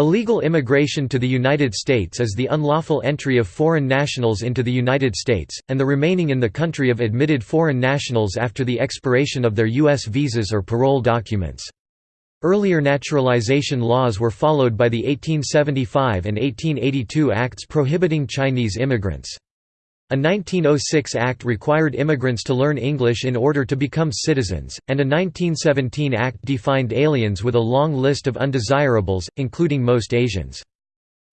Illegal immigration to the United States is the unlawful entry of foreign nationals into the United States, and the remaining in the country of admitted foreign nationals after the expiration of their U.S. visas or parole documents. Earlier naturalization laws were followed by the 1875 and 1882 Acts prohibiting Chinese immigrants. A 1906 act required immigrants to learn English in order to become citizens, and a 1917 act defined aliens with a long list of undesirables, including most Asians.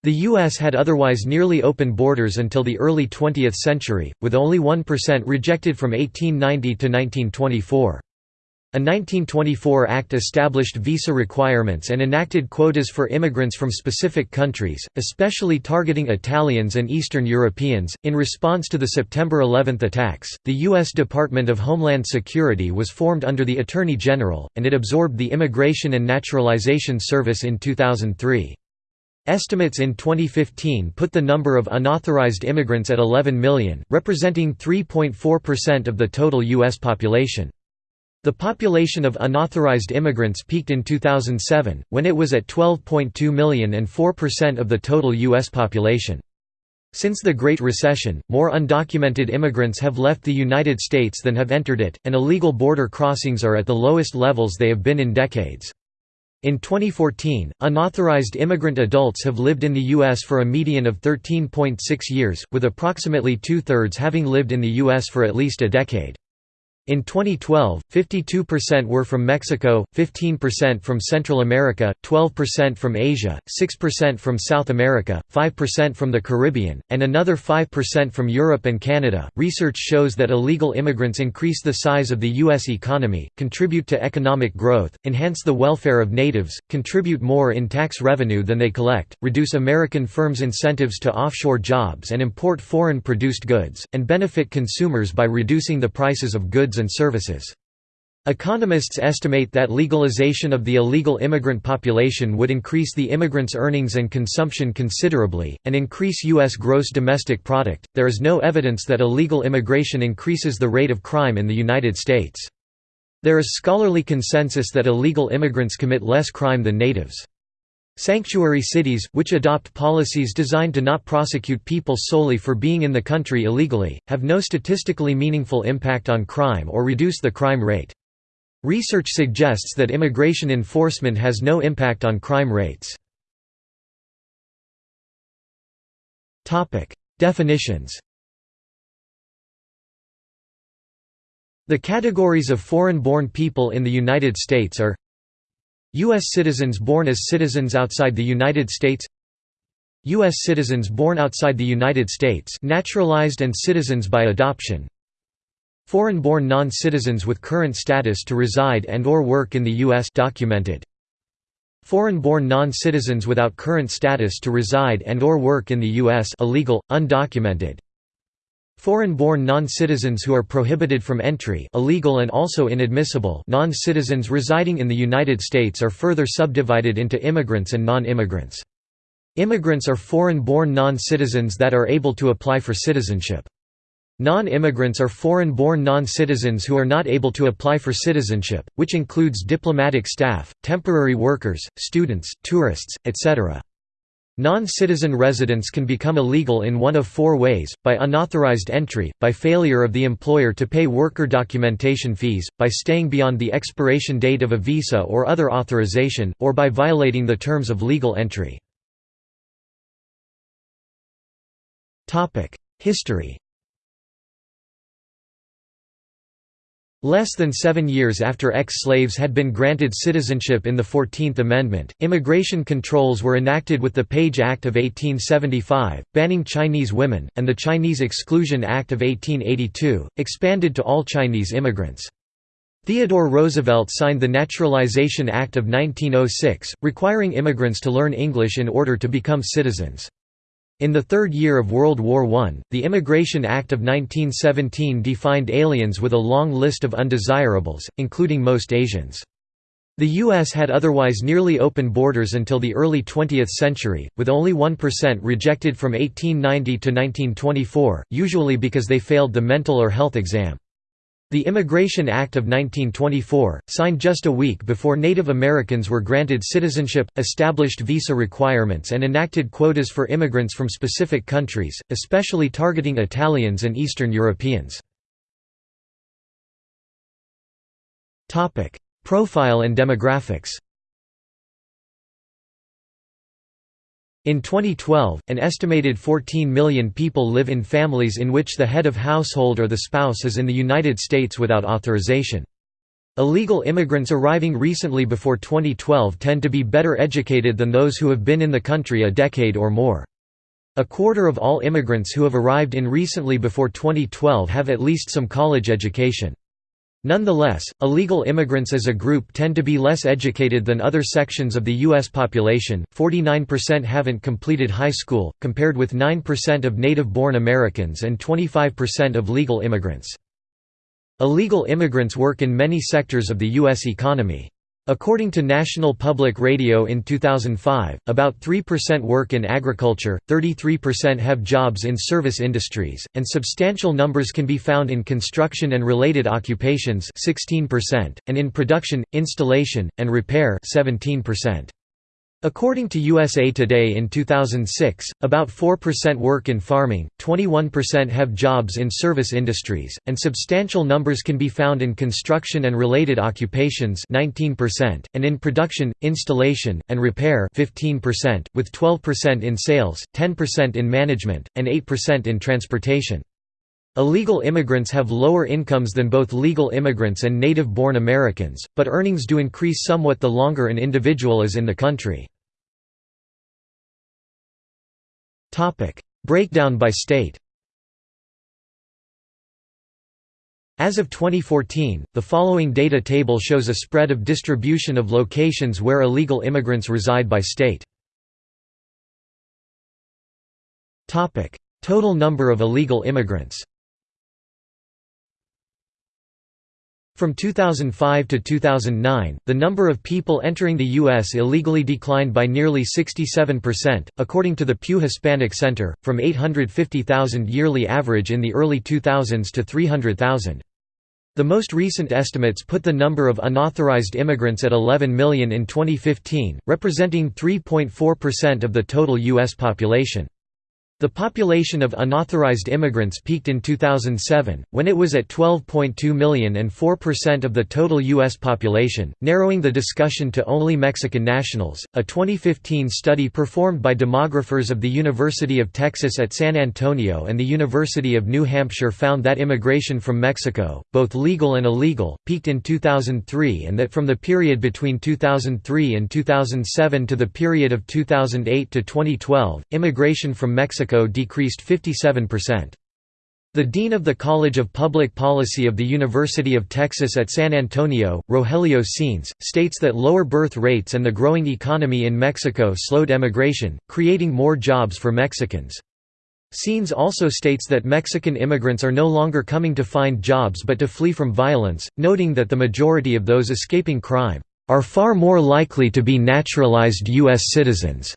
The U.S. had otherwise nearly open borders until the early 20th century, with only 1% rejected from 1890 to 1924. A 1924 act established visa requirements and enacted quotas for immigrants from specific countries, especially targeting Italians and Eastern Europeans. In response to the September 11 attacks, the U.S. Department of Homeland Security was formed under the Attorney General, and it absorbed the Immigration and Naturalization Service in 2003. Estimates in 2015 put the number of unauthorized immigrants at 11 million, representing 3.4% of the total U.S. population. The population of unauthorized immigrants peaked in 2007, when it was at 12.2 million and 4% of the total U.S. population. Since the Great Recession, more undocumented immigrants have left the United States than have entered it, and illegal border crossings are at the lowest levels they have been in decades. In 2014, unauthorized immigrant adults have lived in the U.S. for a median of 13.6 years, with approximately two-thirds having lived in the U.S. for at least a decade. In 2012, 52% were from Mexico, 15% from Central America, 12% from Asia, 6% from South America, 5% from the Caribbean, and another 5% from Europe and Canada. Research shows that illegal immigrants increase the size of the U.S. economy, contribute to economic growth, enhance the welfare of natives, contribute more in tax revenue than they collect, reduce American firms' incentives to offshore jobs and import foreign produced goods, and benefit consumers by reducing the prices of goods and services. Economists estimate that legalization of the illegal immigrant population would increase the immigrants' earnings and consumption considerably, and increase U.S. gross domestic product. There is no evidence that illegal immigration increases the rate of crime in the United States. There is scholarly consensus that illegal immigrants commit less crime than natives. Sanctuary cities, which adopt policies designed to not prosecute people solely for being in the country illegally, have no statistically meaningful impact on crime or reduce the crime rate. Research suggests that immigration enforcement has no impact on crime rates. Definitions The categories of foreign-born people in the United States are U.S. citizens born as citizens outside the United States U.S. citizens born outside the United States naturalized and citizens by adoption Foreign-born non-citizens with current status to reside and or work in the U.S. documented Foreign-born non-citizens without current status to reside and or work in the U.S. illegal, undocumented Foreign-born non-citizens who are prohibited from entry illegal and also inadmissible non-citizens residing in the United States are further subdivided into immigrants and non-immigrants. Immigrants are foreign-born non-citizens that are able to apply for citizenship. Non-immigrants are foreign-born non-citizens who are not able to apply for citizenship, which includes diplomatic staff, temporary workers, students, tourists, etc. Non-citizen residents can become illegal in one of four ways, by unauthorized entry, by failure of the employer to pay worker documentation fees, by staying beyond the expiration date of a visa or other authorization, or by violating the terms of legal entry. History Less than seven years after ex-slaves had been granted citizenship in the Fourteenth Amendment, immigration controls were enacted with the Page Act of 1875, banning Chinese women, and the Chinese Exclusion Act of 1882, expanded to all Chinese immigrants. Theodore Roosevelt signed the Naturalization Act of 1906, requiring immigrants to learn English in order to become citizens. In the third year of World War I, the Immigration Act of 1917 defined aliens with a long list of undesirables, including most Asians. The U.S. had otherwise nearly open borders until the early 20th century, with only 1% rejected from 1890 to 1924, usually because they failed the mental or health exam. The Immigration Act of 1924, signed just a week before Native Americans were granted citizenship, established visa requirements and enacted quotas for immigrants from specific countries, especially targeting Italians and Eastern Europeans. Profile and demographics In 2012, an estimated 14 million people live in families in which the head of household or the spouse is in the United States without authorization. Illegal immigrants arriving recently before 2012 tend to be better educated than those who have been in the country a decade or more. A quarter of all immigrants who have arrived in recently before 2012 have at least some college education. Nonetheless, illegal immigrants as a group tend to be less educated than other sections of the U.S. population, 49% haven't completed high school, compared with 9% of native-born Americans and 25% of legal immigrants. Illegal immigrants work in many sectors of the U.S. economy. According to National Public Radio in 2005, about 3% work in agriculture, 33% have jobs in service industries, and substantial numbers can be found in construction and related occupations 16%, and in production, installation, and repair 17%. According to USA Today in 2006, about 4% work in farming, 21% have jobs in service industries, and substantial numbers can be found in construction and related occupations 19%, and in production, installation, and repair 15%, with 12% in sales, 10% in management, and 8% in transportation. Illegal immigrants have lower incomes than both legal immigrants and native-born Americans, but earnings do increase somewhat the longer an individual is in the country. Breakdown by state. As of 2014, the following data table shows a spread of distribution of locations where illegal immigrants reside by state. Total number of illegal immigrants From 2005 to 2009, the number of people entering the U.S. illegally declined by nearly 67%, according to the Pew Hispanic Center, from 850,000 yearly average in the early 2000s to 300,000. The most recent estimates put the number of unauthorized immigrants at 11 million in 2015, representing 3.4% of the total U.S. population. The population of unauthorized immigrants peaked in 2007, when it was at 12.2 million and 4% of the total U.S. population, narrowing the discussion to only Mexican nationals. A 2015 study performed by demographers of the University of Texas at San Antonio and the University of New Hampshire found that immigration from Mexico, both legal and illegal, peaked in 2003 and that from the period between 2003 and 2007 to the period of 2008 to 2012, immigration from Mexico Mexico decreased 57%. The dean of the College of Public Policy of the University of Texas at San Antonio, Rogelio Sáenz, states that lower birth rates and the growing economy in Mexico slowed emigration, creating more jobs for Mexicans. Sáenz also states that Mexican immigrants are no longer coming to find jobs but to flee from violence, noting that the majority of those escaping crime, "...are far more likely to be naturalized U.S. citizens."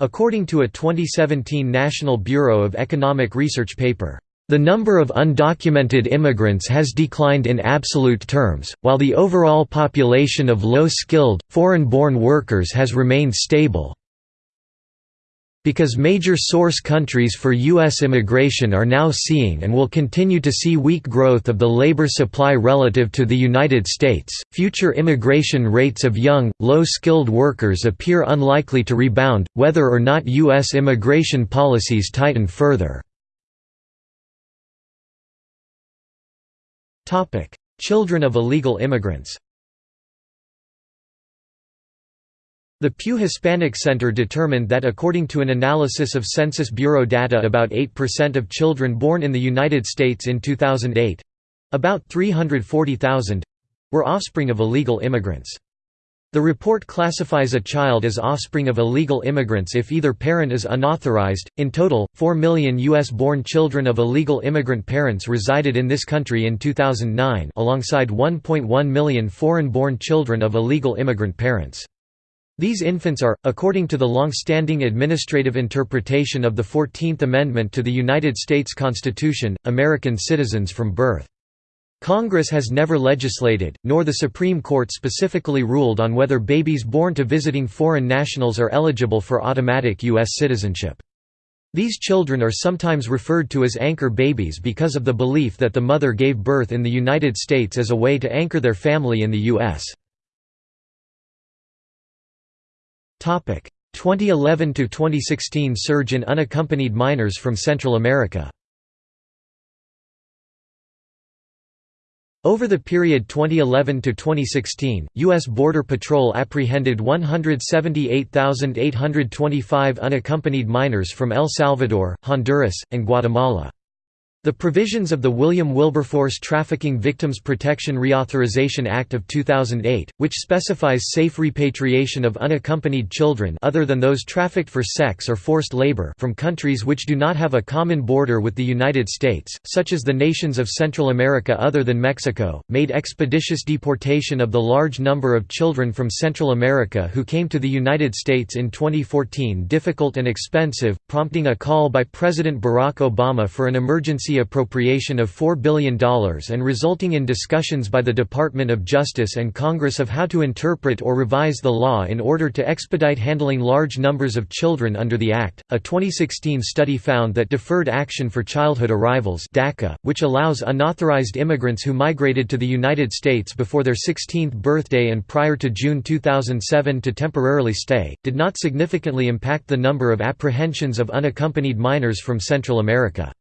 According to a 2017 National Bureau of Economic Research paper, "...the number of undocumented immigrants has declined in absolute terms, while the overall population of low-skilled, foreign-born workers has remained stable." Because major source countries for U.S. immigration are now seeing and will continue to see weak growth of the labor supply relative to the United States, future immigration rates of young, low-skilled workers appear unlikely to rebound, whether or not U.S. immigration policies tighten further. Children of illegal immigrants The Pew Hispanic Center determined that according to an analysis of Census Bureau data about 8% of children born in the United States in 2008—about 340,000—were offspring of illegal immigrants. The report classifies a child as offspring of illegal immigrants if either parent is unauthorized. In total, 4 million U.S. born children of illegal immigrant parents resided in this country in 2009, alongside 1.1 million foreign born children of illegal immigrant parents. These infants are, according to the long-standing administrative interpretation of the Fourteenth Amendment to the United States Constitution, American citizens from birth. Congress has never legislated, nor the Supreme Court specifically ruled on whether babies born to visiting foreign nationals are eligible for automatic U.S. citizenship. These children are sometimes referred to as anchor babies because of the belief that the mother gave birth in the United States as a way to anchor their family in the U.S. 2011–2016 surge in unaccompanied minors from Central America Over the period 2011 to 2016, U.S. Border Patrol apprehended 178,825 unaccompanied minors from El Salvador, Honduras, and Guatemala. The provisions of the William Wilberforce Trafficking Victims Protection Reauthorization Act of 2008, which specifies safe repatriation of unaccompanied children other than those trafficked for sex or forced labor from countries which do not have a common border with the United States, such as the nations of Central America other than Mexico, made expeditious deportation of the large number of children from Central America who came to the United States in 2014 difficult and expensive, prompting a call by President Barack Obama for an emergency appropriation of $4 billion and resulting in discussions by the Department of Justice and Congress of how to interpret or revise the law in order to expedite handling large numbers of children under the Act. A 2016 study found that Deferred Action for Childhood Arrivals, DACA, which allows unauthorized immigrants who migrated to the United States before their 16th birthday and prior to June 2007 to temporarily stay, did not significantly impact the number of apprehensions of unaccompanied minors from Central America.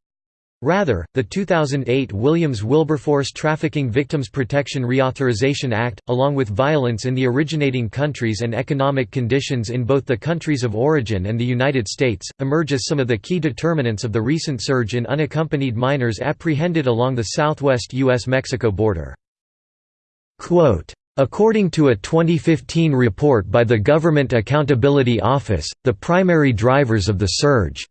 Rather, the 2008 Williams-Wilberforce Trafficking Victims Protection Reauthorization Act, along with violence in the originating countries and economic conditions in both the countries of origin and the United States, emerge as some of the key determinants of the recent surge in unaccompanied minors apprehended along the southwest U.S.-Mexico border. Quote, According to a 2015 report by the Government Accountability Office, the primary drivers of the surge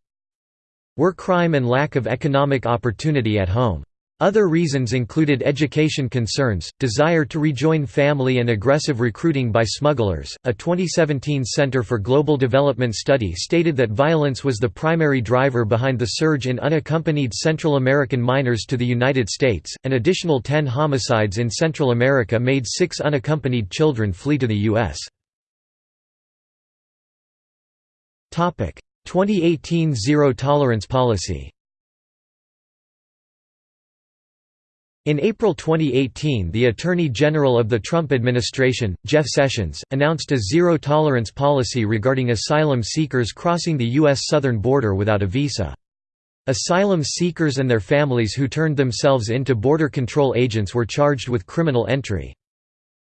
were crime and lack of economic opportunity at home. Other reasons included education concerns, desire to rejoin family, and aggressive recruiting by smugglers. A 2017 Center for Global Development study stated that violence was the primary driver behind the surge in unaccompanied Central American minors to the United States. An additional 10 homicides in Central America made six unaccompanied children flee to the U.S. 2018 Zero Tolerance Policy In April 2018 the Attorney General of the Trump administration, Jeff Sessions, announced a zero-tolerance policy regarding asylum seekers crossing the U.S. southern border without a visa. Asylum seekers and their families who turned themselves into Border Control agents were charged with criminal entry.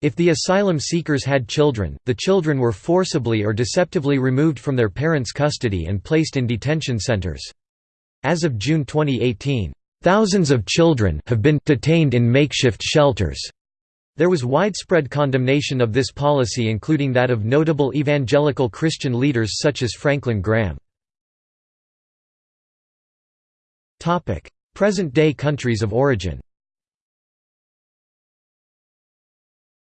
If the asylum seekers had children, the children were forcibly or deceptively removed from their parents' custody and placed in detention centers. As of June 2018, thousands of children have been detained in makeshift shelters. There was widespread condemnation of this policy including that of notable evangelical Christian leaders such as Franklin Graham. Present-day countries of origin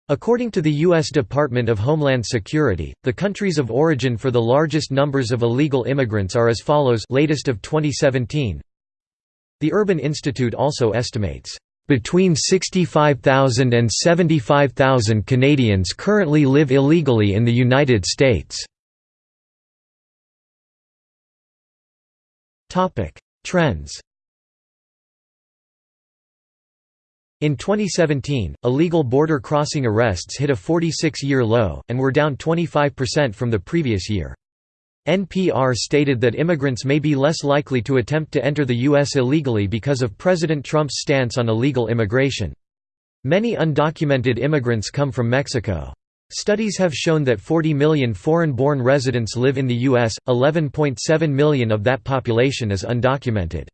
According to the U.S. Department of Homeland Security, the countries of origin for the largest numbers of illegal immigrants are as follows latest of 2017. The Urban Institute also estimates, "...between 65,000 and 75,000 Canadians currently live illegally in the United States." Trends In 2017, illegal border crossing arrests hit a 46-year low, and were down 25% from the previous year. NPR stated that immigrants may be less likely to attempt to enter the U.S. illegally because of President Trump's stance on illegal immigration. Many undocumented immigrants come from Mexico. Studies have shown that 40 million foreign-born residents live in the U.S., 11.7 million of that population is undocumented.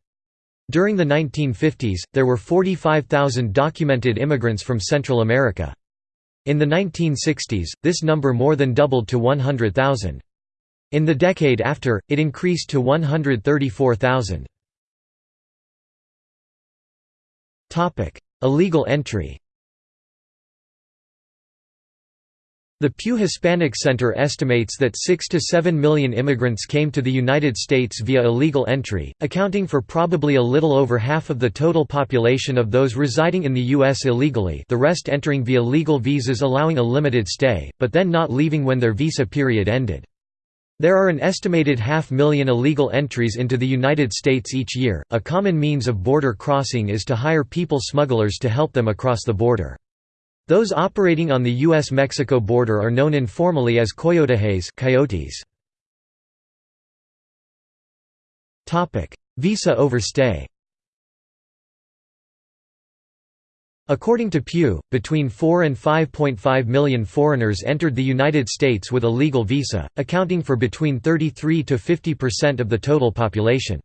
During the 1950s, there were 45,000 documented immigrants from Central America. In the 1960s, this number more than doubled to 100,000. In the decade after, it increased to 134,000. Illegal entry The Pew Hispanic Center estimates that 6 to 7 million immigrants came to the United States via illegal entry, accounting for probably a little over half of the total population of those residing in the U.S. illegally the rest entering via legal visas allowing a limited stay, but then not leaving when their visa period ended. There are an estimated half million illegal entries into the United States each year. A common means of border crossing is to hire people smugglers to help them across the border. Those operating on the U.S.-Mexico border are known informally as coyotejes coyotes. Visa overstay According to Pew, between 4 and 5.5 million foreigners entered the United States with a legal visa, accounting for between 33 to 50% of the total population.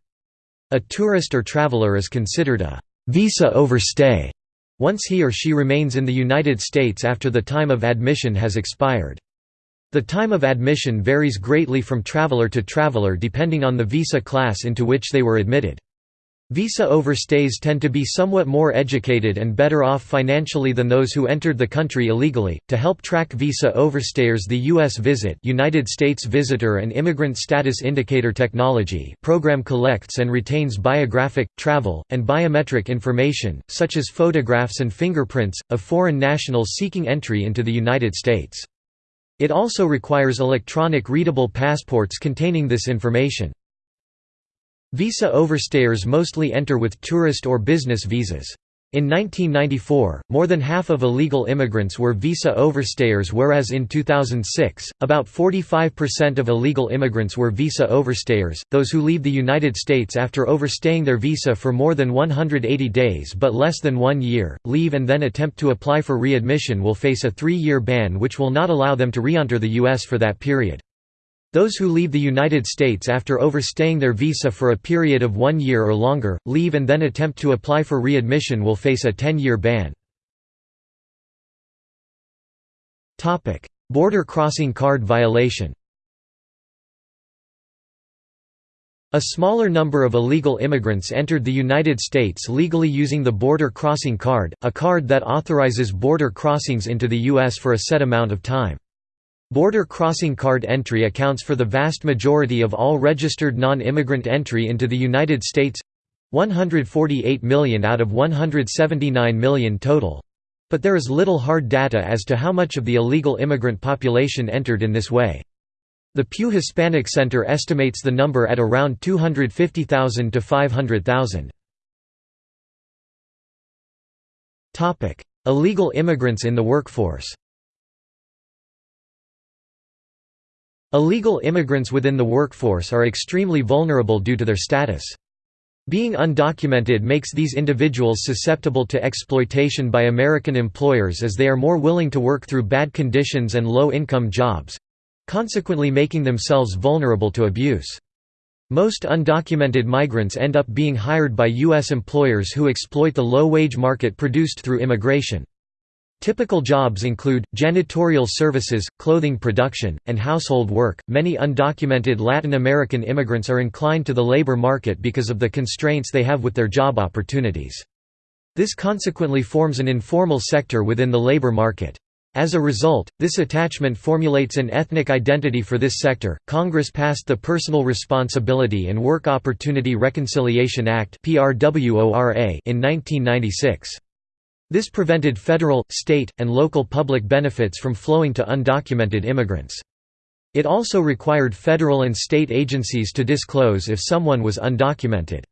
A tourist or traveler is considered a «visa overstay» once he or she remains in the United States after the time of admission has expired. The time of admission varies greatly from traveler to traveler depending on the visa class into which they were admitted. Visa overstays tend to be somewhat more educated and better off financially than those who entered the country illegally. To help track visa overstayers, the US Visit United States Visitor and Immigrant Status Indicator Technology program collects and retains biographic, travel, and biometric information, such as photographs and fingerprints, of foreign nationals seeking entry into the United States. It also requires electronic readable passports containing this information. Visa overstayers mostly enter with tourist or business visas. In 1994, more than half of illegal immigrants were visa overstayers whereas in 2006, about 45% of illegal immigrants were visa overstayers, those who leave the United States after overstaying their visa for more than 180 days but less than one year, leave and then attempt to apply for readmission will face a three-year ban which will not allow them to re-enter the U.S. for that period. Those who leave the United States after overstaying their visa for a period of one year or longer, leave and then attempt to apply for readmission will face a 10-year ban. Border crossing card violation A smaller number of illegal immigrants entered the United States legally using the Border Crossing Card, a card that authorizes border crossings into the U.S. for a set amount of time. Border crossing card entry accounts for the vast majority of all registered non-immigrant entry into the United States 148 million out of 179 million total but there is little hard data as to how much of the illegal immigrant population entered in this way. The Pew Hispanic Center estimates the number at around 250,000 to 500,000. Illegal immigrants in the workforce Illegal immigrants within the workforce are extremely vulnerable due to their status. Being undocumented makes these individuals susceptible to exploitation by American employers as they are more willing to work through bad conditions and low-income jobs—consequently making themselves vulnerable to abuse. Most undocumented migrants end up being hired by U.S. employers who exploit the low-wage market produced through immigration. Typical jobs include janitorial services, clothing production, and household work. Many undocumented Latin American immigrants are inclined to the labor market because of the constraints they have with their job opportunities. This consequently forms an informal sector within the labor market. As a result, this attachment formulates an ethnic identity for this sector. Congress passed the Personal Responsibility and Work Opportunity Reconciliation Act in 1996. This prevented federal, state, and local public benefits from flowing to undocumented immigrants. It also required federal and state agencies to disclose if someone was undocumented.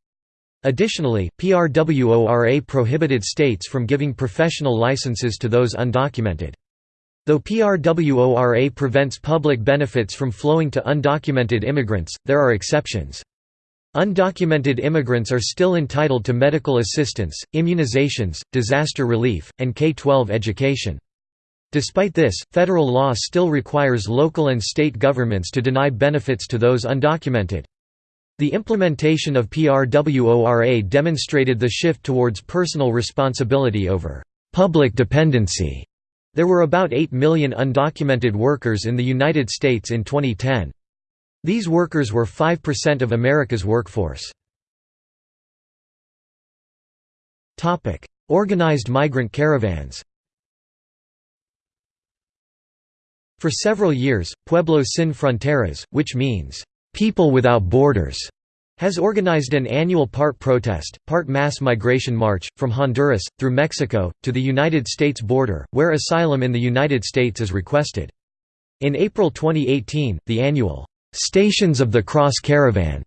Additionally, PRWORA prohibited states from giving professional licenses to those undocumented. Though PRWORA prevents public benefits from flowing to undocumented immigrants, there are exceptions. Undocumented immigrants are still entitled to medical assistance, immunizations, disaster relief, and K-12 education. Despite this, federal law still requires local and state governments to deny benefits to those undocumented. The implementation of PRWORA demonstrated the shift towards personal responsibility over public dependency. There were about 8 million undocumented workers in the United States in 2010. These workers were 5% of America's workforce. Organized migrant caravans For several years, Pueblo Sin Fronteras, which means, "...people without borders", has organized an annual part protest, part mass migration march, from Honduras, through Mexico, to the United States border, where asylum in the United States is requested. In April 2018, the annual, "'Stations of the Cross Caravan'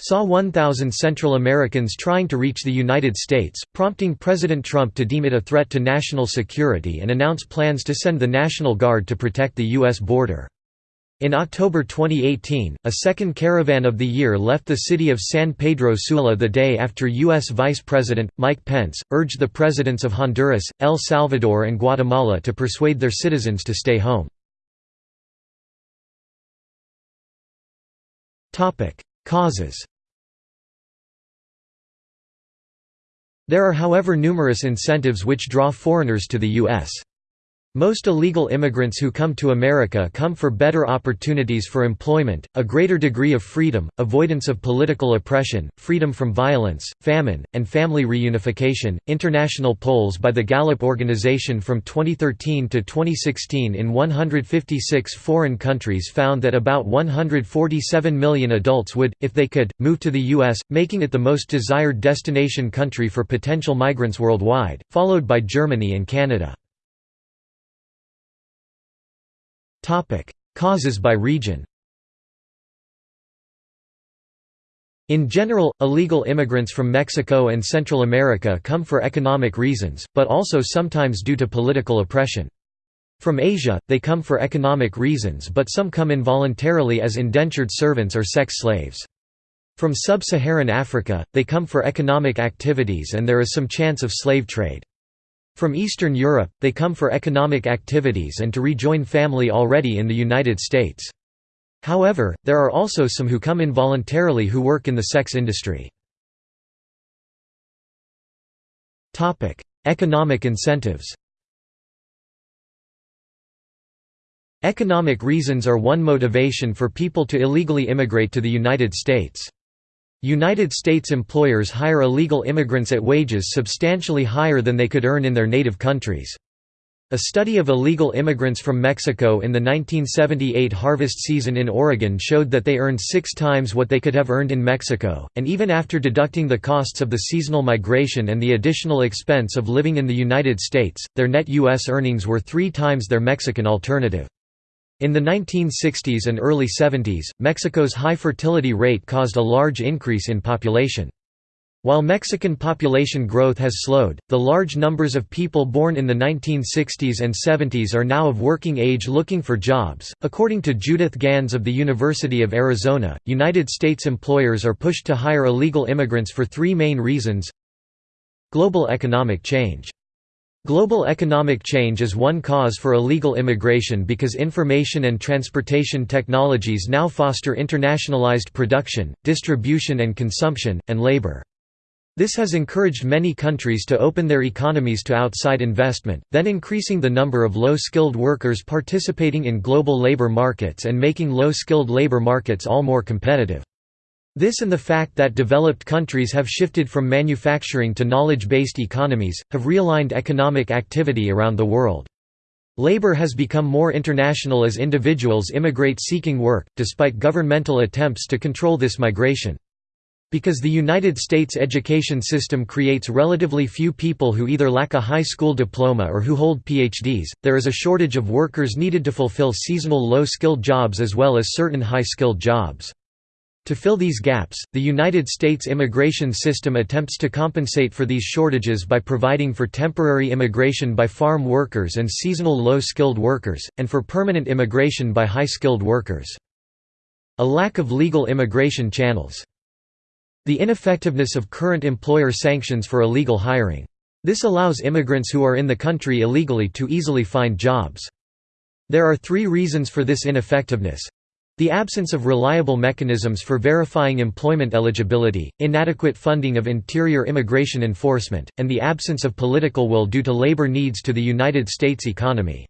saw 1,000 Central Americans trying to reach the United States, prompting President Trump to deem it a threat to national security and announce plans to send the National Guard to protect the U.S. border. In October 2018, a second caravan of the year left the city of San Pedro Sula the day after U.S. Vice President, Mike Pence, urged the presidents of Honduras, El Salvador and Guatemala to persuade their citizens to stay home. Causes There are however numerous incentives which draw foreigners to the U.S. Most illegal immigrants who come to America come for better opportunities for employment, a greater degree of freedom, avoidance of political oppression, freedom from violence, famine, and family reunification. International polls by the Gallup organization from 2013 to 2016 in 156 foreign countries found that about 147 million adults would, if they could, move to the U.S., making it the most desired destination country for potential migrants worldwide, followed by Germany and Canada. Topic: Causes by region. In general, illegal immigrants from Mexico and Central America come for economic reasons, but also sometimes due to political oppression. From Asia, they come for economic reasons but some come involuntarily as indentured servants or sex slaves. From sub-Saharan Africa, they come for economic activities and there is some chance of slave trade. From Eastern Europe, they come for economic activities and to rejoin family already in the United States. However, there are also some who come involuntarily who work in the sex industry. Economic incentives Economic reasons are one motivation for people to illegally immigrate to the United States. United States employers hire illegal immigrants at wages substantially higher than they could earn in their native countries. A study of illegal immigrants from Mexico in the 1978 harvest season in Oregon showed that they earned six times what they could have earned in Mexico, and even after deducting the costs of the seasonal migration and the additional expense of living in the United States, their net U.S. earnings were three times their Mexican alternative. In the 1960s and early 70s, Mexico's high fertility rate caused a large increase in population. While Mexican population growth has slowed, the large numbers of people born in the 1960s and 70s are now of working age looking for jobs. According to Judith Gans of the University of Arizona, United States employers are pushed to hire illegal immigrants for three main reasons global economic change. Global economic change is one cause for illegal immigration because information and transportation technologies now foster internationalized production, distribution and consumption, and labor. This has encouraged many countries to open their economies to outside investment, then increasing the number of low-skilled workers participating in global labor markets and making low-skilled labor markets all more competitive. This and the fact that developed countries have shifted from manufacturing to knowledge-based economies, have realigned economic activity around the world. Labor has become more international as individuals immigrate seeking work, despite governmental attempts to control this migration. Because the United States education system creates relatively few people who either lack a high school diploma or who hold PhDs, there is a shortage of workers needed to fulfill seasonal low-skilled jobs as well as certain high-skilled jobs. To fill these gaps, the United States immigration system attempts to compensate for these shortages by providing for temporary immigration by farm workers and seasonal low-skilled workers, and for permanent immigration by high-skilled workers. A lack of legal immigration channels. The ineffectiveness of current employer sanctions for illegal hiring. This allows immigrants who are in the country illegally to easily find jobs. There are three reasons for this ineffectiveness. The absence of reliable mechanisms for verifying employment eligibility, inadequate funding of interior immigration enforcement, and the absence of political will due to labor needs to the United States economy.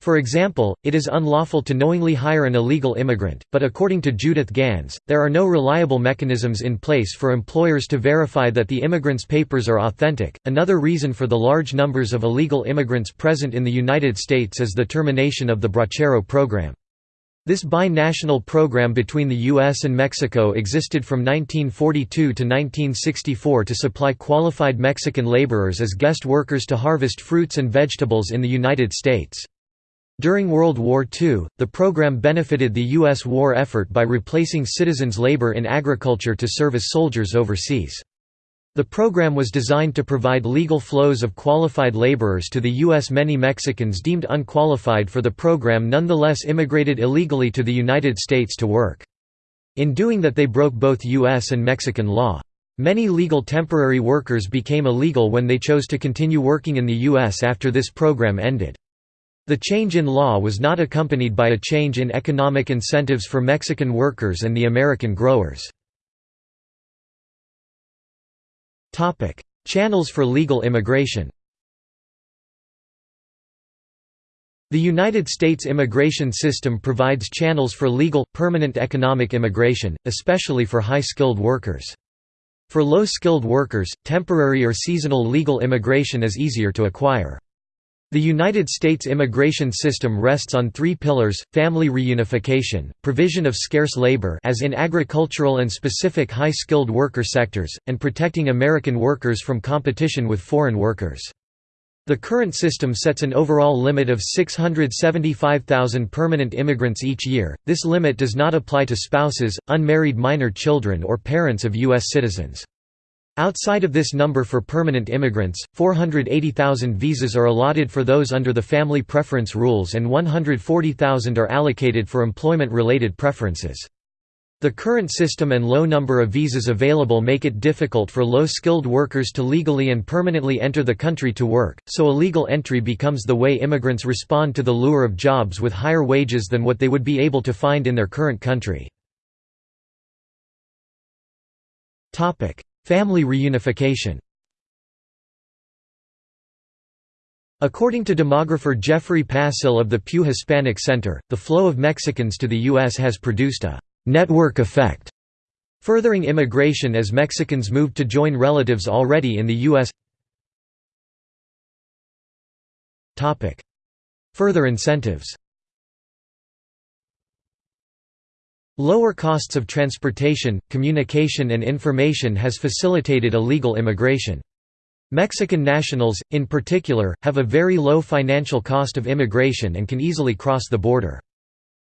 For example, it is unlawful to knowingly hire an illegal immigrant, but according to Judith Gans, there are no reliable mechanisms in place for employers to verify that the immigrant's papers are authentic. Another reason for the large numbers of illegal immigrants present in the United States is the termination of the Bracero program. This bi-national program between the U.S. and Mexico existed from 1942 to 1964 to supply qualified Mexican laborers as guest workers to harvest fruits and vegetables in the United States. During World War II, the program benefited the U.S. war effort by replacing citizens' labor in agriculture to serve as soldiers overseas. The program was designed to provide legal flows of qualified laborers to the U.S. Many Mexicans deemed unqualified for the program nonetheless immigrated illegally to the United States to work. In doing that they broke both U.S. and Mexican law. Many legal temporary workers became illegal when they chose to continue working in the U.S. after this program ended. The change in law was not accompanied by a change in economic incentives for Mexican workers and the American growers. Channels for legal immigration The United States immigration system provides channels for legal, permanent economic immigration, especially for high-skilled workers. For low-skilled workers, temporary or seasonal legal immigration is easier to acquire. The United States immigration system rests on three pillars, family reunification, provision of scarce labor as in agricultural and specific high-skilled worker sectors, and protecting American workers from competition with foreign workers. The current system sets an overall limit of 675,000 permanent immigrants each year. This limit does not apply to spouses, unmarried minor children or parents of U.S. citizens. Outside of this number for permanent immigrants, 480,000 visas are allotted for those under the family preference rules and 140,000 are allocated for employment-related preferences. The current system and low number of visas available make it difficult for low-skilled workers to legally and permanently enter the country to work, so illegal entry becomes the way immigrants respond to the lure of jobs with higher wages than what they would be able to find in their current country. Family reunification According to demographer Jeffrey Passel of the Pew Hispanic Center, the flow of Mexicans to the U.S. has produced a «network effect», furthering immigration as Mexicans move to join relatives already in the U.S. Further incentives Lower costs of transportation, communication and information has facilitated illegal immigration. Mexican nationals, in particular, have a very low financial cost of immigration and can easily cross the border.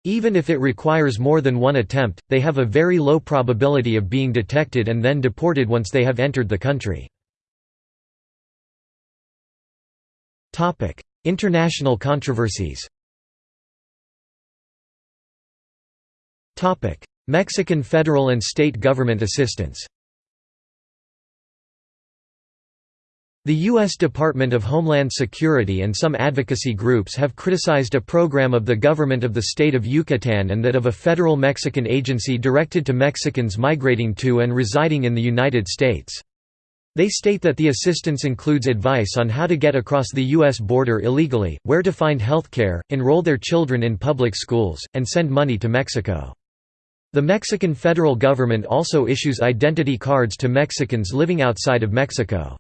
Even if it requires more than one attempt, they have a very low probability of being detected and then deported once they have entered the country. International controversies Mexican federal and state government assistance The U.S. Department of Homeland Security and some advocacy groups have criticized a program of the government of the state of Yucatan and that of a federal Mexican agency directed to Mexicans migrating to and residing in the United States. They state that the assistance includes advice on how to get across the U.S. border illegally, where to find health care, enroll their children in public schools, and send money to Mexico. The Mexican federal government also issues identity cards to Mexicans living outside of Mexico.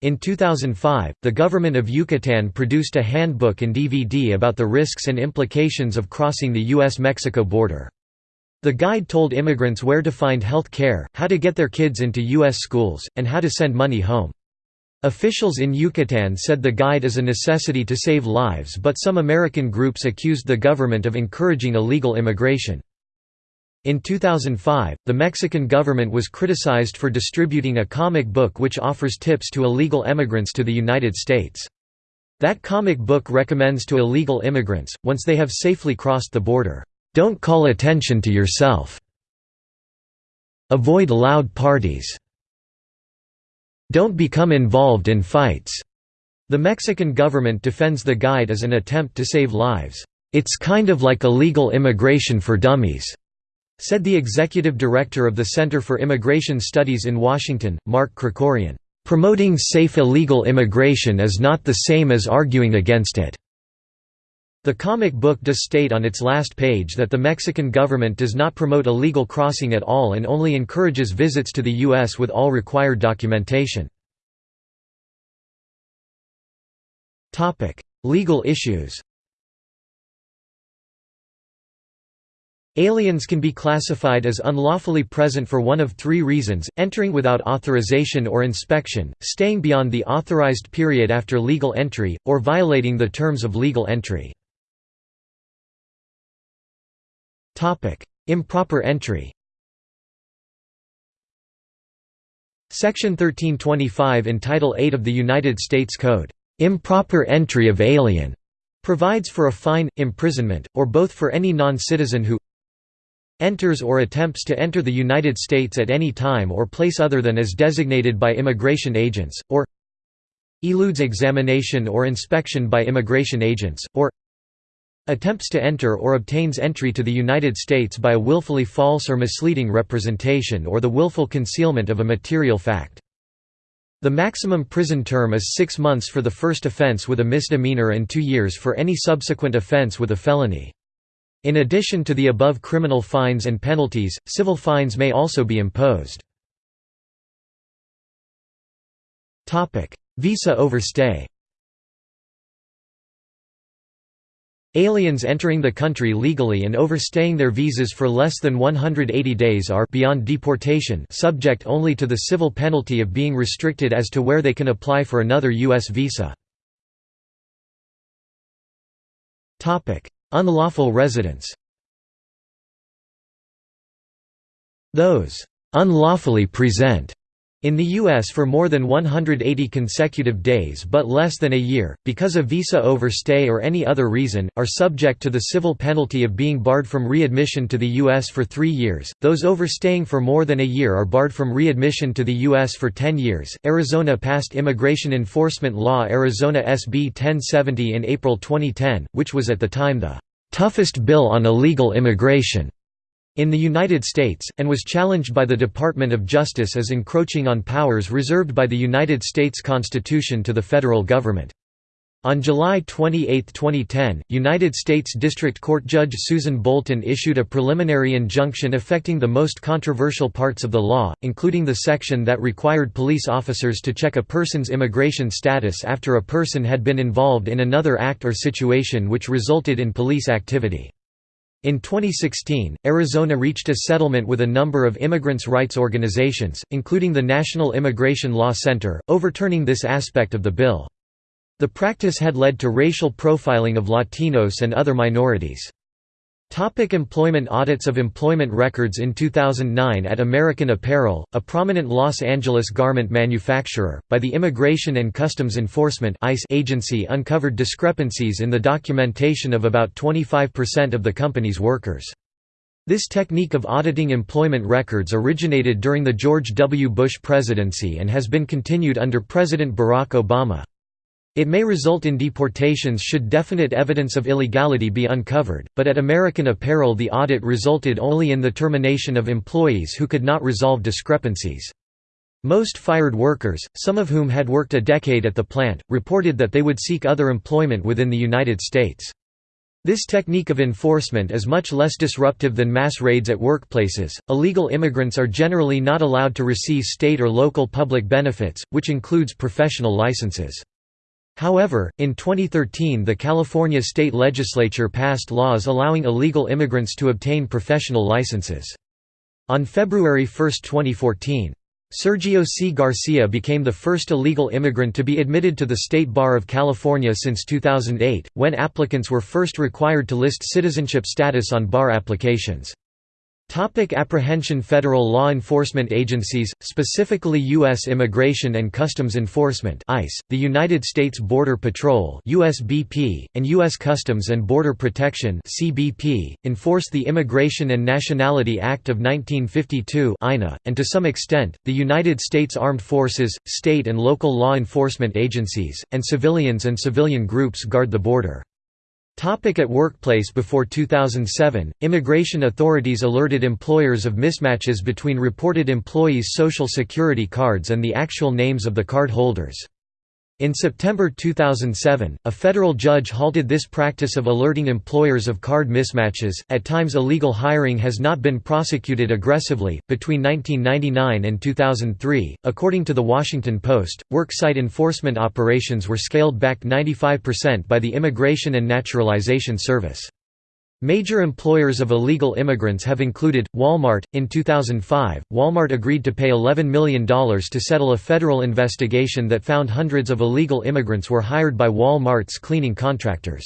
In 2005, the government of Yucatan produced a handbook and DVD about the risks and implications of crossing the U.S.-Mexico border. The guide told immigrants where to find health care, how to get their kids into U.S. schools, and how to send money home. Officials in Yucatan said the guide is a necessity to save lives but some American groups accused the government of encouraging illegal immigration. In 2005, the Mexican government was criticized for distributing a comic book which offers tips to illegal emigrants to the United States. That comic book recommends to illegal immigrants, once they have safely crossed the border, "...don't call attention to yourself. Avoid loud parties. Don't become involved in fights." The Mexican government defends the guide as an attempt to save lives. It's kind of like illegal immigration for dummies. Said the executive director of the Center for Immigration Studies in Washington, Mark Krikorian, "...promoting safe illegal immigration is not the same as arguing against it." The comic book does state on its last page that the Mexican government does not promote illegal crossing at all and only encourages visits to the U.S. with all required documentation. Legal issues Aliens can be classified as unlawfully present for one of three reasons, entering without authorization or inspection, staying beyond the authorized period after legal entry, or violating the terms of legal entry. Improper entry Section 1325 in Title 8 of the United States Code, "'Improper entry of alien' provides for a fine, imprisonment, or both for any non-citizen who enters or attempts to enter the United States at any time or place other than as designated by immigration agents, or eludes examination or inspection by immigration agents, or attempts to enter or obtains entry to the United States by a willfully false or misleading representation or the willful concealment of a material fact. The maximum prison term is six months for the first offense with a misdemeanor and two years for any subsequent offense with a felony. In addition to the above criminal fines and penalties, civil fines may also be imposed. Visa overstay Aliens entering the country legally and overstaying their visas for less than 180 days are beyond deportation subject only to the civil penalty of being restricted as to where they can apply for another U.S. visa. Unlawful residence Those unlawfully present in the U.S. for more than 180 consecutive days but less than a year, because of visa overstay or any other reason, are subject to the civil penalty of being barred from readmission to the U.S. for three years. Those overstaying for more than a year are barred from readmission to the U.S. for 10 years. Arizona passed Immigration Enforcement Law Arizona SB 1070 in April 2010, which was at the time the toughest bill on illegal immigration in the United States, and was challenged by the Department of Justice as encroaching on powers reserved by the United States Constitution to the federal government. On July 28, 2010, United States District Court Judge Susan Bolton issued a preliminary injunction affecting the most controversial parts of the law, including the section that required police officers to check a person's immigration status after a person had been involved in another act or situation which resulted in police activity. In 2016, Arizona reached a settlement with a number of immigrants' rights organizations, including the National Immigration Law Center, overturning this aspect of the bill. The practice had led to racial profiling of Latinos and other minorities. Topic employment Audits of employment records In 2009 at American Apparel, a prominent Los Angeles garment manufacturer, by the Immigration and Customs Enforcement agency uncovered discrepancies in the documentation of about 25% of the company's workers. This technique of auditing employment records originated during the George W. Bush presidency and has been continued under President Barack Obama. It may result in deportations should definite evidence of illegality be uncovered, but at American Apparel the audit resulted only in the termination of employees who could not resolve discrepancies. Most fired workers, some of whom had worked a decade at the plant, reported that they would seek other employment within the United States. This technique of enforcement is much less disruptive than mass raids at workplaces. Illegal immigrants are generally not allowed to receive state or local public benefits, which includes professional licenses. However, in 2013 the California state legislature passed laws allowing illegal immigrants to obtain professional licenses. On February 1, 2014, Sergio C. Garcia became the first illegal immigrant to be admitted to the State Bar of California since 2008, when applicants were first required to list citizenship status on bar applications. Topic apprehension Federal law enforcement agencies, specifically U.S. Immigration and Customs Enforcement ICE, the United States Border Patrol USBP, and U.S. Customs and Border Protection CBP, enforce the Immigration and Nationality Act of 1952 INA, and to some extent, the United States Armed Forces, state and local law enforcement agencies, and civilians and civilian groups guard the border. Topic at workplace Before 2007, immigration authorities alerted employers of mismatches between reported employees' social security cards and the actual names of the card holders. In September 2007, a federal judge halted this practice of alerting employers of card mismatches. At times, illegal hiring has not been prosecuted aggressively. Between 1999 and 2003, according to The Washington Post, worksite enforcement operations were scaled back 95% by the Immigration and Naturalization Service. Major employers of illegal immigrants have included Walmart. In 2005, Walmart agreed to pay $11 million to settle a federal investigation that found hundreds of illegal immigrants were hired by Walmart's cleaning contractors.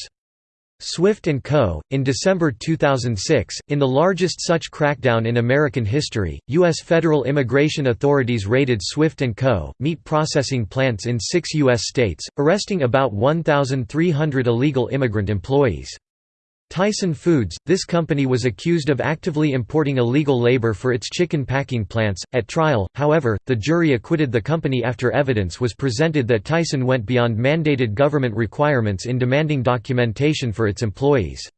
Swift & Co. In December 2006, in the largest such crackdown in American history, U.S. federal immigration authorities raided Swift & Co., meat processing plants in six U.S. states, arresting about 1,300 illegal immigrant employees. Tyson Foods, this company was accused of actively importing illegal labor for its chicken packing plants. At trial, however, the jury acquitted the company after evidence was presented that Tyson went beyond mandated government requirements in demanding documentation for its employees.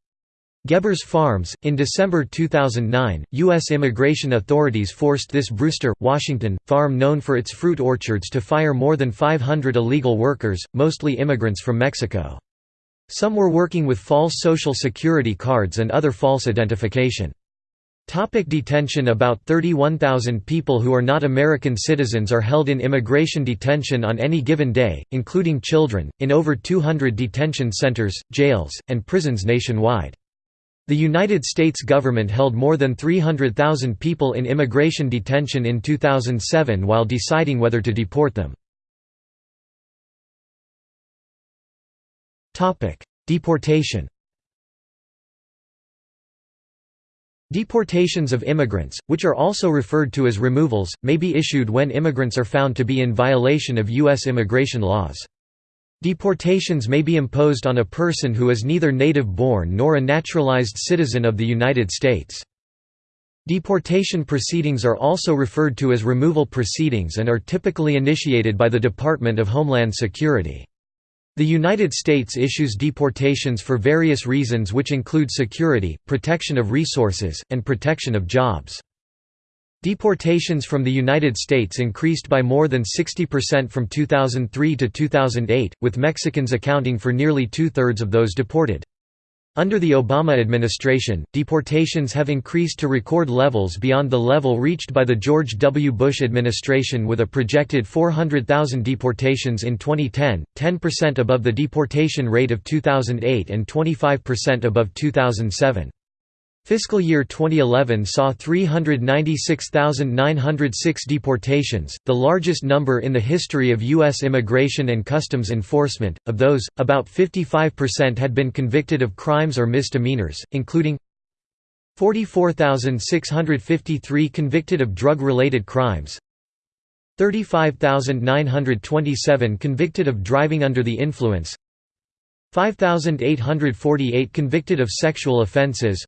Gebbers Farms. In December 2009, U.S. immigration authorities forced this Brewster, Washington, farm known for its fruit orchards to fire more than 500 illegal workers, mostly immigrants from Mexico. Some were working with false social security cards and other false identification. Topic detention About 31,000 people who are not American citizens are held in immigration detention on any given day, including children, in over 200 detention centers, jails, and prisons nationwide. The United States government held more than 300,000 people in immigration detention in 2007 while deciding whether to deport them. Deportation Deportations of immigrants, which are also referred to as removals, may be issued when immigrants are found to be in violation of U.S. immigration laws. Deportations may be imposed on a person who is neither native-born nor a naturalized citizen of the United States. Deportation proceedings are also referred to as removal proceedings and are typically initiated by the Department of Homeland Security. The United States issues deportations for various reasons which include security, protection of resources, and protection of jobs. Deportations from the United States increased by more than 60% from 2003 to 2008, with Mexicans accounting for nearly two-thirds of those deported. Under the Obama administration, deportations have increased to record levels beyond the level reached by the George W. Bush administration with a projected 400,000 deportations in 2010, 10% above the deportation rate of 2008 and 25% above 2007. Fiscal year 2011 saw 396,906 deportations, the largest number in the history of U.S. immigration and customs enforcement. Of those, about 55% had been convicted of crimes or misdemeanors, including 44,653 convicted of drug related crimes, 35,927 convicted of driving under the influence, 5,848 convicted of sexual offenses,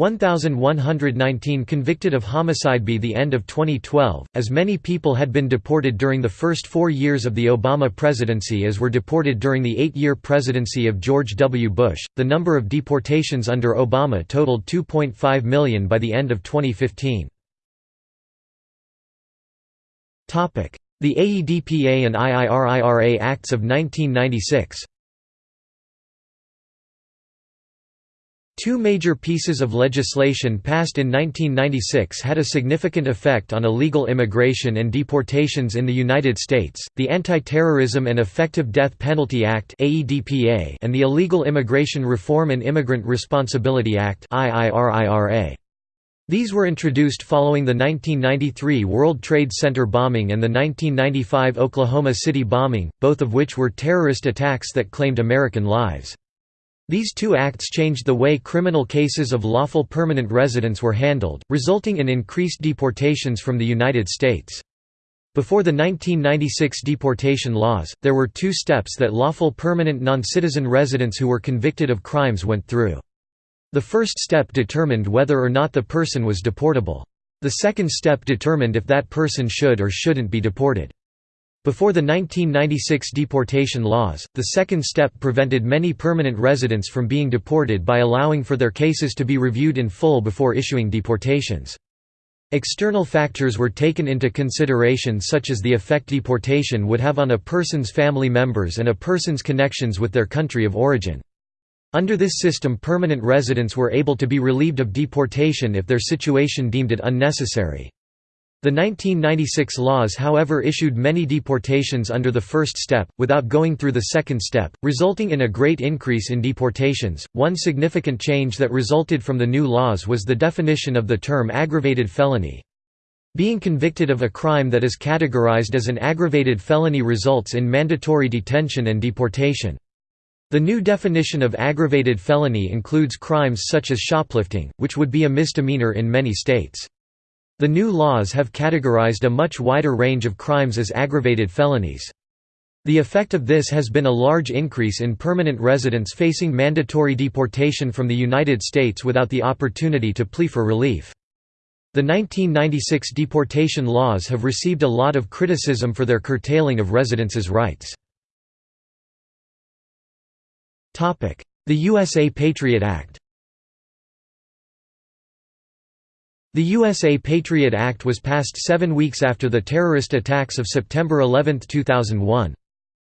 1,119 convicted of homicide by the end of 2012, as many people had been deported during the first four years of the Obama presidency as were deported during the eight-year presidency of George W. Bush. The number of deportations under Obama totaled 2.5 million by the end of 2015. The AEDPA and IIRIRA Acts of 1996 Two major pieces of legislation passed in 1996 had a significant effect on illegal immigration and deportations in the United States, the Anti-Terrorism and Effective Death Penalty Act and the Illegal Immigration Reform and Immigrant Responsibility Act These were introduced following the 1993 World Trade Center bombing and the 1995 Oklahoma City bombing, both of which were terrorist attacks that claimed American lives. These two acts changed the way criminal cases of lawful permanent residents were handled, resulting in increased deportations from the United States. Before the 1996 deportation laws, there were two steps that lawful permanent non-citizen residents who were convicted of crimes went through. The first step determined whether or not the person was deportable. The second step determined if that person should or shouldn't be deported. Before the 1996 deportation laws, the second step prevented many permanent residents from being deported by allowing for their cases to be reviewed in full before issuing deportations. External factors were taken into consideration such as the effect deportation would have on a person's family members and a person's connections with their country of origin. Under this system permanent residents were able to be relieved of deportation if their situation deemed it unnecessary. The 1996 laws however issued many deportations under the first step, without going through the second step, resulting in a great increase in deportations. One significant change that resulted from the new laws was the definition of the term aggravated felony. Being convicted of a crime that is categorized as an aggravated felony results in mandatory detention and deportation. The new definition of aggravated felony includes crimes such as shoplifting, which would be a misdemeanor in many states. The new laws have categorized a much wider range of crimes as aggravated felonies. The effect of this has been a large increase in permanent residents facing mandatory deportation from the United States without the opportunity to plea for relief. The 1996 deportation laws have received a lot of criticism for their curtailing of residents' rights. The USA Patriot Act The USA Patriot Act was passed seven weeks after the terrorist attacks of September 11, 2001.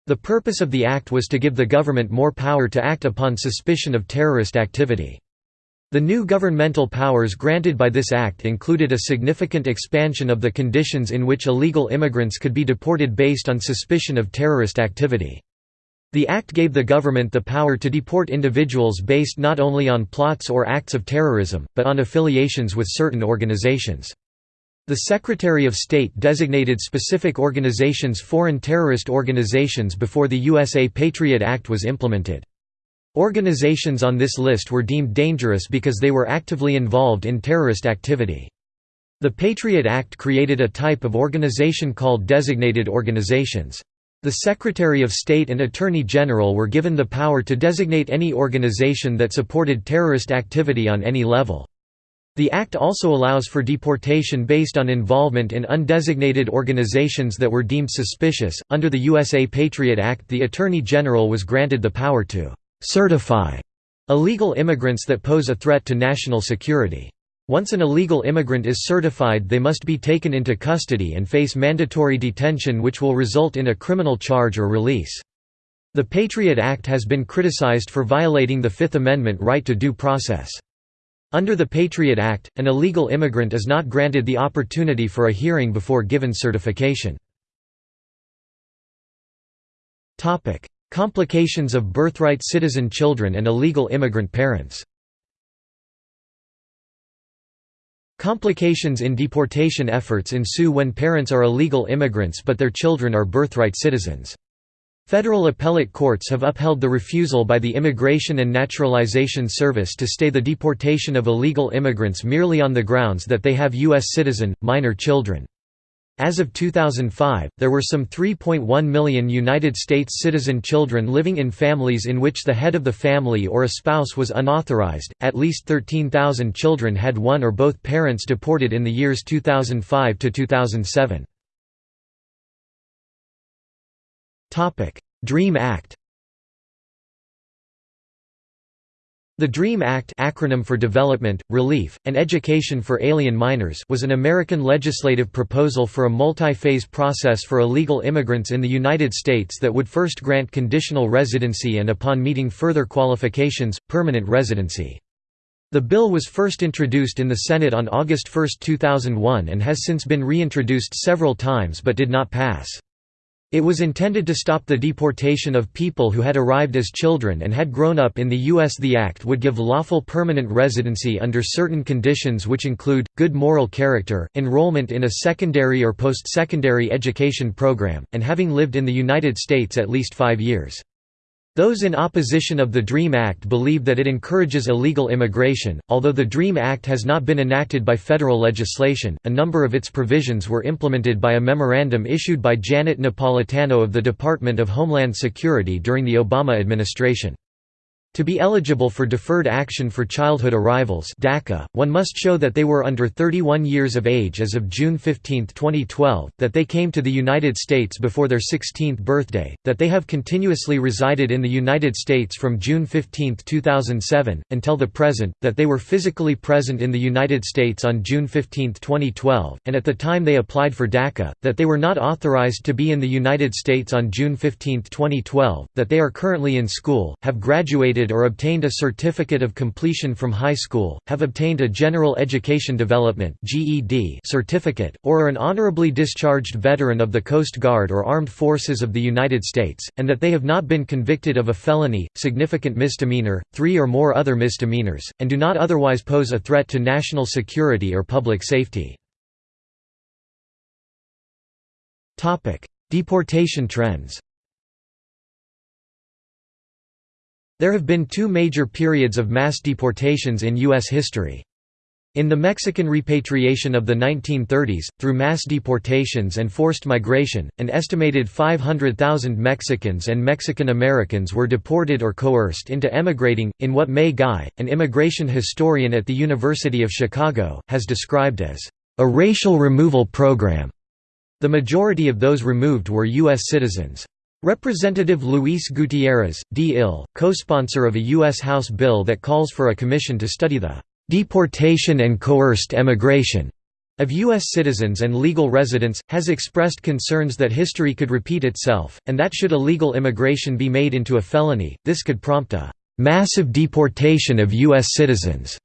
The purpose of the act was to give the government more power to act upon suspicion of terrorist activity. The new governmental powers granted by this act included a significant expansion of the conditions in which illegal immigrants could be deported based on suspicion of terrorist activity. The act gave the government the power to deport individuals based not only on plots or acts of terrorism, but on affiliations with certain organizations. The Secretary of State designated specific organizations foreign terrorist organizations before the USA Patriot Act was implemented. Organizations on this list were deemed dangerous because they were actively involved in terrorist activity. The Patriot Act created a type of organization called designated organizations. The Secretary of State and Attorney General were given the power to designate any organization that supported terrorist activity on any level. The Act also allows for deportation based on involvement in undesignated organizations that were deemed suspicious. Under the USA Patriot Act, the Attorney General was granted the power to certify illegal immigrants that pose a threat to national security. Once an illegal immigrant is certified they must be taken into custody and face mandatory detention which will result in a criminal charge or release. The Patriot Act has been criticized for violating the Fifth Amendment right to due process. Under the Patriot Act, an illegal immigrant is not granted the opportunity for a hearing before given certification. Complications of birthright citizen children and illegal immigrant parents Complications in deportation efforts ensue when parents are illegal immigrants but their children are birthright citizens. Federal appellate courts have upheld the refusal by the Immigration and Naturalization Service to stay the deportation of illegal immigrants merely on the grounds that they have U.S. citizen, minor children. As of 2005, there were some 3.1 million United States citizen children living in families in which the head of the family or a spouse was unauthorized. At least 13,000 children had one or both parents deported in the years 2005 to 2007. Topic: DREAM Act The DREAM Act acronym for Development, Relief, and Education for Alien Minors was an American legislative proposal for a multi-phase process for illegal immigrants in the United States that would first grant conditional residency and upon meeting further qualifications, permanent residency. The bill was first introduced in the Senate on August 1, 2001 and has since been reintroduced several times but did not pass. It was intended to stop the deportation of people who had arrived as children and had grown up in the U.S. The act would give lawful permanent residency under certain conditions which include, good moral character, enrollment in a secondary or post-secondary education program, and having lived in the United States at least five years. Those in opposition of the DREAM Act believe that it encourages illegal immigration. Although the DREAM Act has not been enacted by federal legislation, a number of its provisions were implemented by a memorandum issued by Janet Napolitano of the Department of Homeland Security during the Obama administration. To be eligible for Deferred Action for Childhood Arrivals DACA, one must show that they were under 31 years of age as of June 15, 2012, that they came to the United States before their 16th birthday, that they have continuously resided in the United States from June 15, 2007, until the present, that they were physically present in the United States on June 15, 2012, and at the time they applied for DACA, that they were not authorized to be in the United States on June 15, 2012, that they are currently in school, have graduated or obtained a certificate of completion from high school, have obtained a General Education Development certificate, or are an honorably discharged veteran of the Coast Guard or Armed Forces of the United States, and that they have not been convicted of a felony, significant misdemeanor, three or more other misdemeanors, and do not otherwise pose a threat to national security or public safety. Deportation trends There have been two major periods of mass deportations in U.S. history. In the Mexican repatriation of the 1930s, through mass deportations and forced migration, an estimated 500,000 Mexicans and Mexican Americans were deported or coerced into emigrating, in what Mae Ngai, an immigration historian at the University of Chicago, has described as a racial removal program. The majority of those removed were U.S. citizens. Representative Luis Gutierrez, D. Ill, co-sponsor of a U.S. House bill that calls for a commission to study the "...deportation and coerced emigration." of U.S. citizens and legal residents, has expressed concerns that history could repeat itself, and that should illegal immigration be made into a felony, this could prompt a "...massive deportation of U.S. citizens."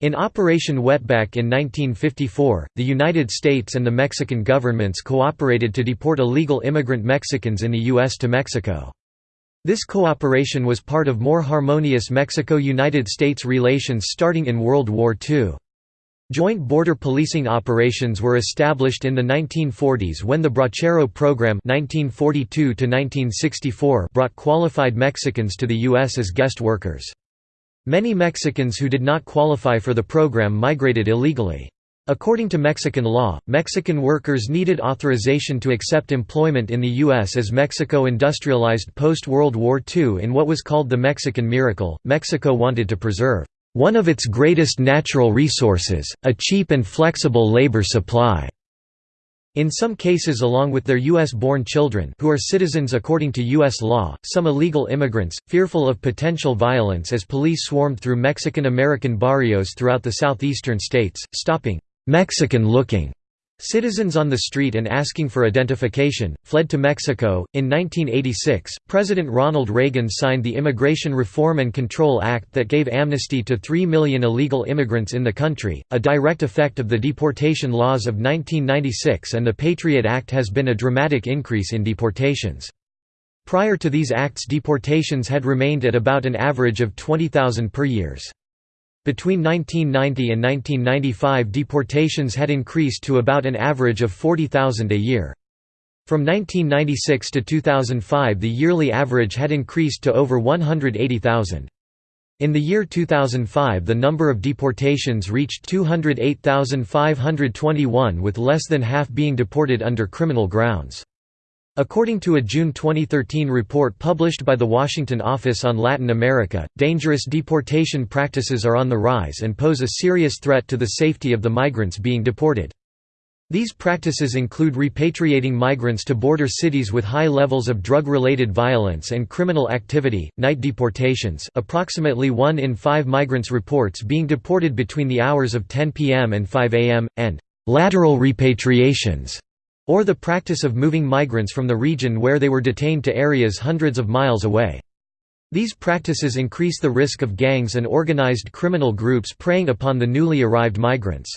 In Operation Wetback in 1954, the United States and the Mexican governments cooperated to deport illegal immigrant Mexicans in the U.S. to Mexico. This cooperation was part of more harmonious Mexico–United States relations starting in World War II. Joint border policing operations were established in the 1940s when the Bracero program 1942 brought qualified Mexicans to the U.S. as guest workers. Many Mexicans who did not qualify for the program migrated illegally. According to Mexican law, Mexican workers needed authorization to accept employment in the U.S. as Mexico industrialized post-World War II in what was called the Mexican Miracle. Mexico wanted to preserve one of its greatest natural resources, a cheap and flexible labor supply. In some cases along with their U.S.-born children who are citizens according to U.S. law, some illegal immigrants, fearful of potential violence as police swarmed through Mexican-American barrios throughout the southeastern states, stopping «Mexican-looking» Citizens on the street and asking for identification, fled to Mexico. In 1986, President Ronald Reagan signed the Immigration Reform and Control Act that gave amnesty to 3 million illegal immigrants in the country, a direct effect of the deportation laws of 1996 and the Patriot Act has been a dramatic increase in deportations. Prior to these acts deportations had remained at about an average of 20,000 per years. Between 1990 and 1995 deportations had increased to about an average of 40,000 a year. From 1996 to 2005 the yearly average had increased to over 180,000. In the year 2005 the number of deportations reached 208,521 with less than half being deported under criminal grounds. According to a June 2013 report published by the Washington Office on Latin America, dangerous deportation practices are on the rise and pose a serious threat to the safety of the migrants being deported. These practices include repatriating migrants to border cities with high levels of drug-related violence and criminal activity, night deportations approximately 1 in 5 migrants reports being deported between the hours of 10 p.m. and 5 a.m., and «lateral repatriations» or the practice of moving migrants from the region where they were detained to areas hundreds of miles away. These practices increase the risk of gangs and organized criminal groups preying upon the newly arrived migrants.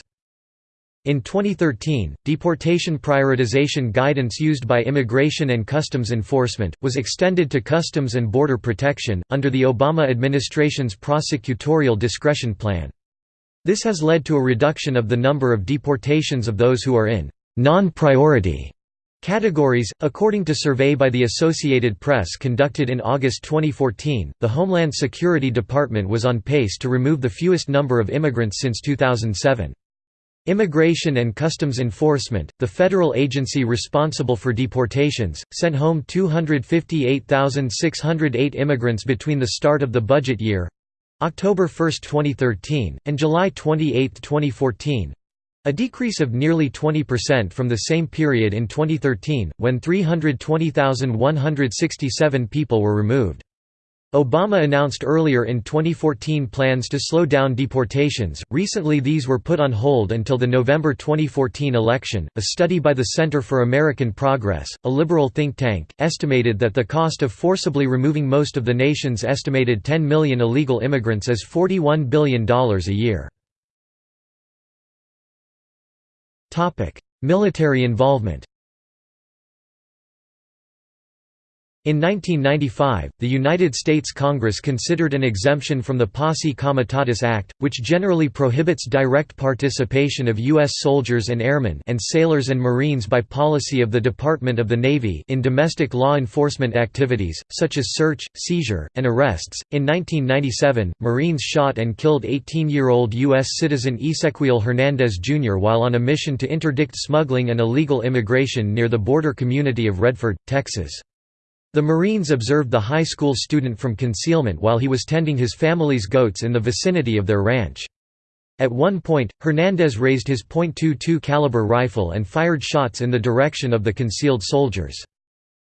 In 2013, deportation prioritization guidance used by Immigration and Customs Enforcement, was extended to Customs and Border Protection, under the Obama administration's prosecutorial discretion plan. This has led to a reduction of the number of deportations of those who are in non-priority categories. According to survey by the Associated Press conducted in August 2014, the Homeland Security Department was on pace to remove the fewest number of immigrants since 2007. Immigration and Customs Enforcement, the federal agency responsible for deportations, sent home 258,608 immigrants between the start of the budget year—October 1, 2013, and July 28, 2014—a decrease of nearly 20% from the same period in 2013, when 320,167 people were removed. Obama announced earlier in 2014 plans to slow down deportations. Recently, these were put on hold until the November 2014 election. A study by the Center for American Progress, a liberal think tank, estimated that the cost of forcibly removing most of the nation's estimated 10 million illegal immigrants is $41 billion a year. Military involvement In 1995, the United States Congress considered an exemption from the Posse Comitatus Act, which generally prohibits direct participation of U.S. soldiers and airmen and sailors and Marines by policy of the Department of the Navy in domestic law enforcement activities, such as search, seizure, and arrests. In 1997, Marines shot and killed 18-year-old U.S. citizen Esequiel Hernandez Jr. while on a mission to interdict smuggling and illegal immigration near the border community of Redford, Texas. The Marines observed the high school student from concealment while he was tending his family's goats in the vicinity of their ranch. At one point, Hernandez raised his .22 caliber rifle and fired shots in the direction of the concealed soldiers.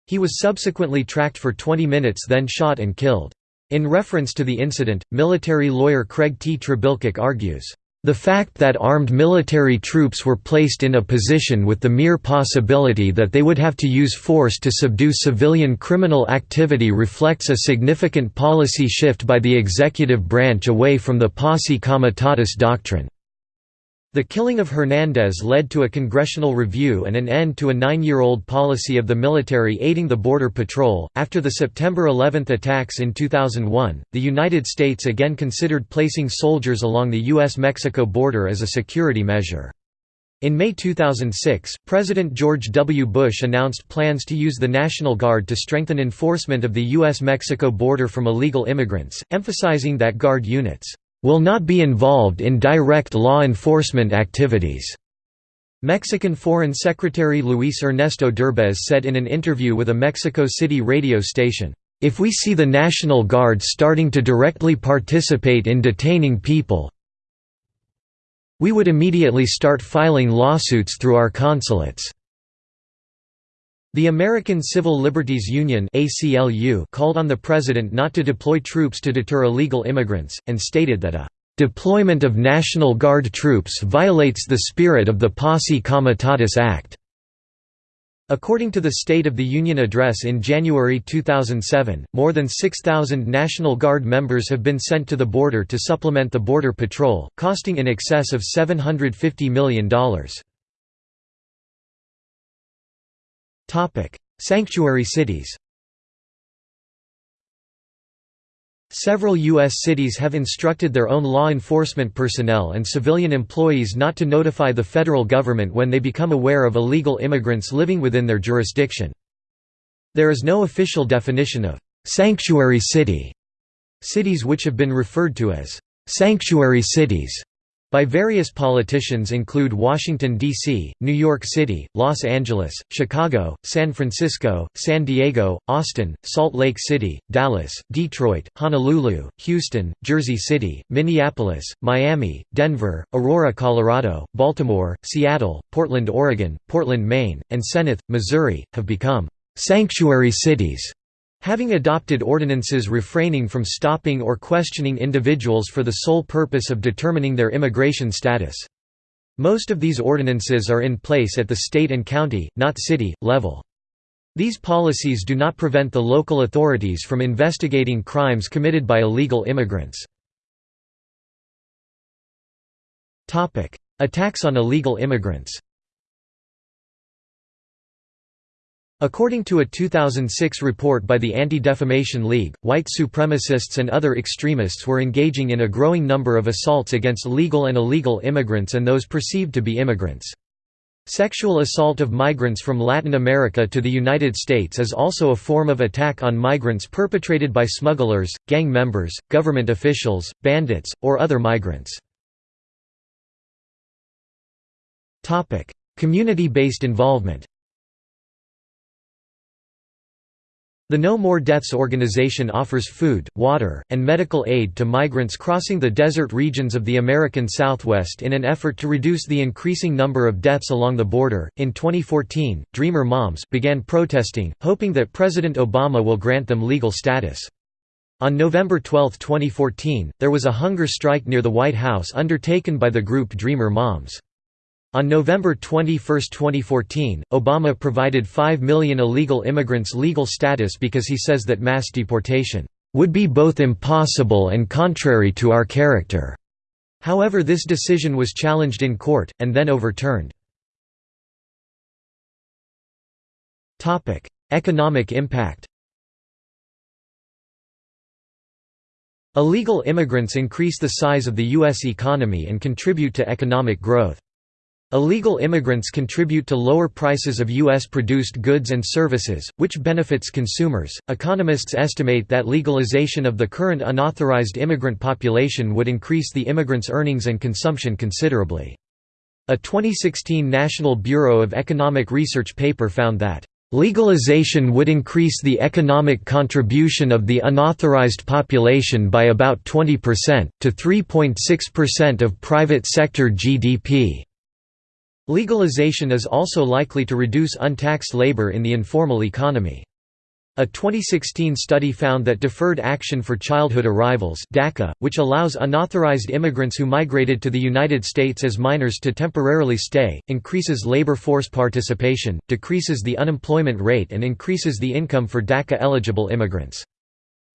He was subsequently tracked for 20 minutes then shot and killed. In reference to the incident, military lawyer Craig T. Trebilcock argues, the fact that armed military troops were placed in a position with the mere possibility that they would have to use force to subdue civilian criminal activity reflects a significant policy shift by the executive branch away from the posse comitatus doctrine. The killing of Hernandez led to a congressional review and an end to a nine year old policy of the military aiding the Border Patrol. After the September 11 attacks in 2001, the United States again considered placing soldiers along the U.S. Mexico border as a security measure. In May 2006, President George W. Bush announced plans to use the National Guard to strengthen enforcement of the U.S. Mexico border from illegal immigrants, emphasizing that Guard units will not be involved in direct law enforcement activities. Mexican Foreign Secretary Luis Ernesto Derbez said in an interview with a Mexico City radio station, "...if we see the National Guard starting to directly participate in detaining people we would immediately start filing lawsuits through our consulates." The American Civil Liberties Union called on the president not to deploy troops to deter illegal immigrants, and stated that a "...deployment of National Guard troops violates the spirit of the Posse Comitatus Act." According to the State of the Union address in January 2007, more than 6,000 National Guard members have been sent to the border to supplement the Border Patrol, costing in excess of $750 million. Sanctuary cities Several U.S. cities have instructed their own law enforcement personnel and civilian employees not to notify the federal government when they become aware of illegal immigrants living within their jurisdiction. There is no official definition of «sanctuary city», cities which have been referred to as «sanctuary cities» by various politicians include Washington, D.C., New York City, Los Angeles, Chicago, San Francisco, San Diego, Austin, Salt Lake City, Dallas, Detroit, Honolulu, Houston, Jersey City, Minneapolis, Miami, Denver, Aurora, Colorado, Baltimore, Seattle, Portland, Oregon, Portland, Maine, and Senith, Missouri, have become «sanctuary cities» Having adopted ordinances refraining from stopping or questioning individuals for the sole purpose of determining their immigration status. Most of these ordinances are in place at the state and county, not city, level. These policies do not prevent the local authorities from investigating crimes committed by illegal immigrants. Attacks on illegal immigrants According to a 2006 report by the Anti-Defamation League, white supremacists and other extremists were engaging in a growing number of assaults against legal and illegal immigrants and those perceived to be immigrants. Sexual assault of migrants from Latin America to the United States is also a form of attack on migrants perpetrated by smugglers, gang members, government officials, bandits, or other migrants. Community-based involvement The No More Deaths organization offers food, water, and medical aid to migrants crossing the desert regions of the American Southwest in an effort to reduce the increasing number of deaths along the border. In 2014, Dreamer Moms began protesting, hoping that President Obama will grant them legal status. On November 12, 2014, there was a hunger strike near the White House undertaken by the group Dreamer Moms. On November 21, 2014, Obama provided 5 million illegal immigrants legal status because he says that mass deportation would be both impossible and contrary to our character. However this decision was challenged in court, and then overturned. Economic impact Illegal immigrants increase the size of the U.S. economy and contribute to economic growth. Illegal immigrants contribute to lower prices of U.S. produced goods and services, which benefits consumers. Economists estimate that legalization of the current unauthorized immigrant population would increase the immigrants' earnings and consumption considerably. A 2016 National Bureau of Economic Research paper found that Legalization would increase the economic contribution of the unauthorized population by about 20%, to 3.6% of private sector GDP. Legalization is also likely to reduce untaxed labor in the informal economy. A 2016 study found that Deferred Action for Childhood Arrivals DACA, which allows unauthorized immigrants who migrated to the United States as minors to temporarily stay, increases labor force participation, decreases the unemployment rate and increases the income for DACA-eligible immigrants.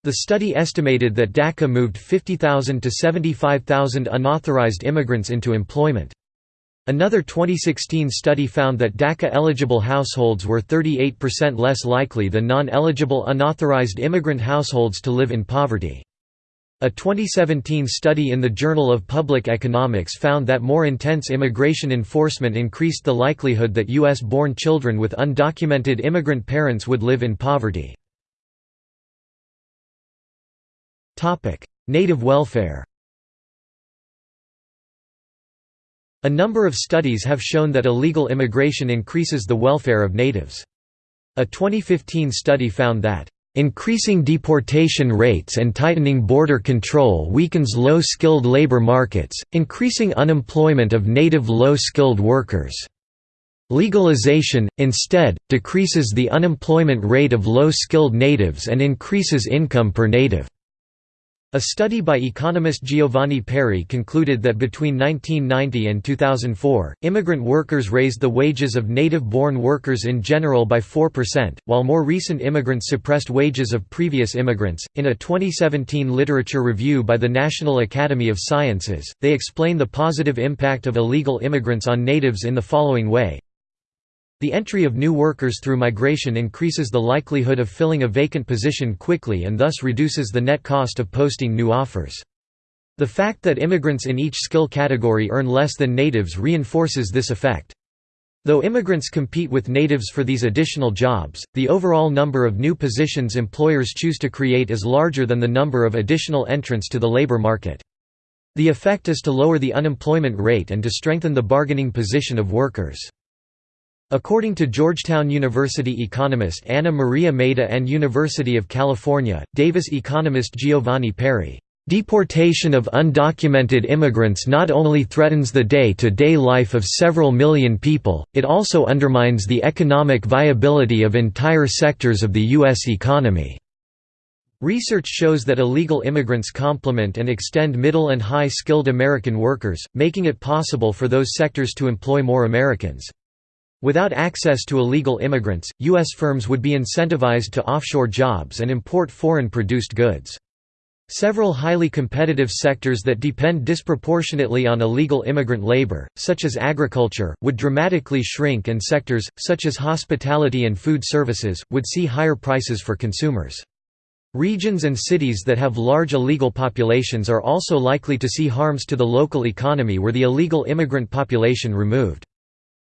The study estimated that DACA moved 50,000 to 75,000 unauthorized immigrants into employment. Another 2016 study found that DACA-eligible households were 38% less likely than non-eligible unauthorized immigrant households to live in poverty. A 2017 study in the Journal of Public Economics found that more intense immigration enforcement increased the likelihood that U.S.-born children with undocumented immigrant parents would live in poverty. Native welfare A number of studies have shown that illegal immigration increases the welfare of natives. A 2015 study found that Increasing deportation rates and tightening border control weakens low-skilled labor markets, increasing unemployment of native low-skilled workers. Legalization, instead, decreases the unemployment rate of low-skilled natives and increases income per native. A study by economist Giovanni Peri concluded that between 1990 and 2004, immigrant workers raised the wages of native-born workers in general by 4%, while more recent immigrants suppressed wages of previous immigrants. In a 2017 literature review by the National Academy of Sciences, they explain the positive impact of illegal immigrants on natives in the following way the entry of new workers through migration increases the likelihood of filling a vacant position quickly and thus reduces the net cost of posting new offers. The fact that immigrants in each skill category earn less than natives reinforces this effect. Though immigrants compete with natives for these additional jobs, the overall number of new positions employers choose to create is larger than the number of additional entrants to the labor market. The effect is to lower the unemployment rate and to strengthen the bargaining position of workers. According to Georgetown University economist Anna Maria Mayda and University of California, Davis economist Giovanni Peri, "...deportation of undocumented immigrants not only threatens the day-to-day -day life of several million people, it also undermines the economic viability of entire sectors of the U.S. economy." Research shows that illegal immigrants complement and extend middle and high-skilled American workers, making it possible for those sectors to employ more Americans. Without access to illegal immigrants, U.S. firms would be incentivized to offshore jobs and import foreign-produced goods. Several highly competitive sectors that depend disproportionately on illegal immigrant labor, such as agriculture, would dramatically shrink and sectors, such as hospitality and food services, would see higher prices for consumers. Regions and cities that have large illegal populations are also likely to see harms to the local economy were the illegal immigrant population removed.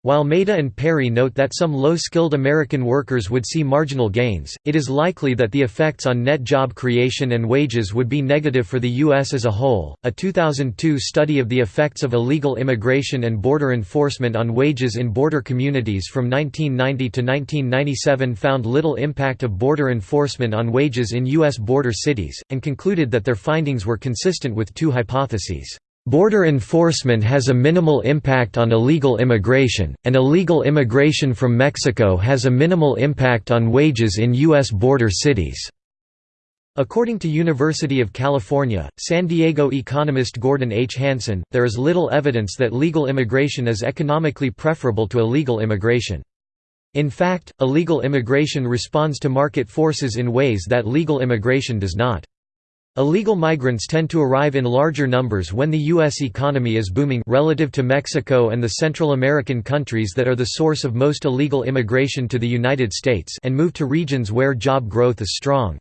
While Mayda and Peri note that some low-skilled American workers would see marginal gains, it is likely that the effects on net job creation and wages would be negative for the U.S. as a whole. A 2002 study of the effects of illegal immigration and border enforcement on wages in border communities from 1990 to 1997 found little impact of border enforcement on wages in U.S. border cities, and concluded that their findings were consistent with two hypotheses. Border enforcement has a minimal impact on illegal immigration, and illegal immigration from Mexico has a minimal impact on wages in U.S. border cities. According to University of California, San Diego economist Gordon H. Hanson, there is little evidence that legal immigration is economically preferable to illegal immigration. In fact, illegal immigration responds to market forces in ways that legal immigration does not. Illegal migrants tend to arrive in larger numbers when the U.S. economy is booming relative to Mexico and the Central American countries that are the source of most illegal immigration to the United States and move to regions where job growth is strong.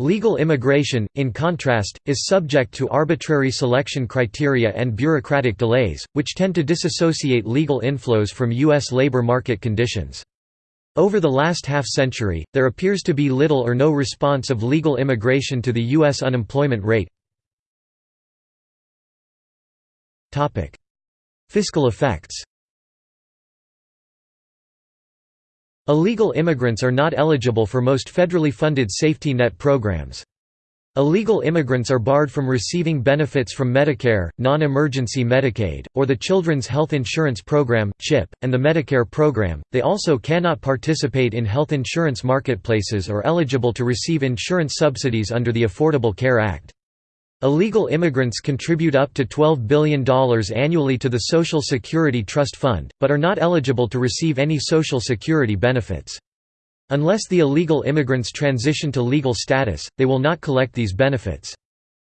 Legal immigration, in contrast, is subject to arbitrary selection criteria and bureaucratic delays, which tend to disassociate legal inflows from U.S. labor market conditions. Over the last half-century, there appears to be little or no response of legal immigration to the U.S. unemployment rate. Fiscal effects Illegal immigrants are not eligible for most federally funded safety net programs. Illegal immigrants are barred from receiving benefits from Medicare, non-emergency Medicaid, or the Children's Health Insurance Program (CHIP), and the Medicare program. They also cannot participate in health insurance marketplaces or eligible to receive insurance subsidies under the Affordable Care Act. Illegal immigrants contribute up to $12 billion annually to the Social Security Trust Fund, but are not eligible to receive any Social Security benefits. Unless the illegal immigrants transition to legal status, they will not collect these benefits.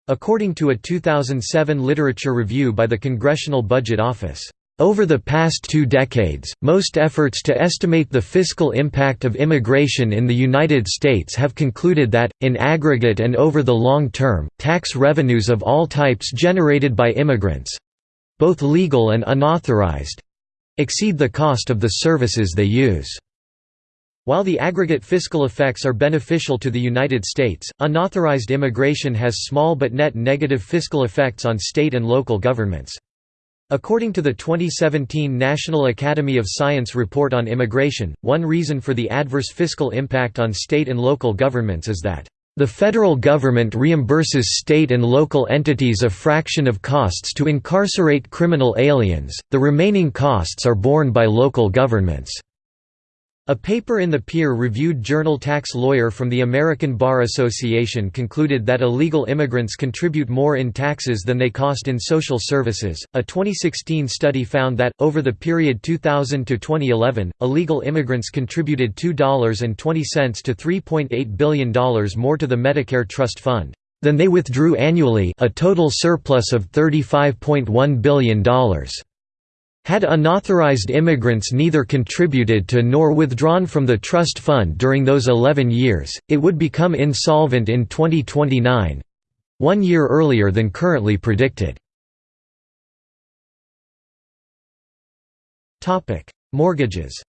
According to a 2007 literature review by the Congressional Budget Office, over the past two decades, most efforts to estimate the fiscal impact of immigration in the United States have concluded that, in aggregate and over the long term, tax revenues of all types generated by immigrants—both legal and unauthorized—exceed the cost of the services they use. While the aggregate fiscal effects are beneficial to the United States, unauthorized immigration has small but net negative fiscal effects on state and local governments. According to the 2017 National Academy of Science report on immigration, one reason for the adverse fiscal impact on state and local governments is that the federal government reimburses state and local entities a fraction of costs to incarcerate criminal aliens, the remaining costs are borne by local governments. A paper in the peer-reviewed journal Tax Lawyer from the American Bar Association concluded that illegal immigrants contribute more in taxes than they cost in social services. A 2016 study found that over the period 2000 to 2011, illegal immigrants contributed $2.20 to $3.8 billion more to the Medicare Trust Fund than they withdrew annually, a total surplus of $35.1 billion. Had unauthorized immigrants neither contributed to nor withdrawn from the trust fund during those 11 years, it would become insolvent in 2029—one year earlier than currently predicted. Mortgages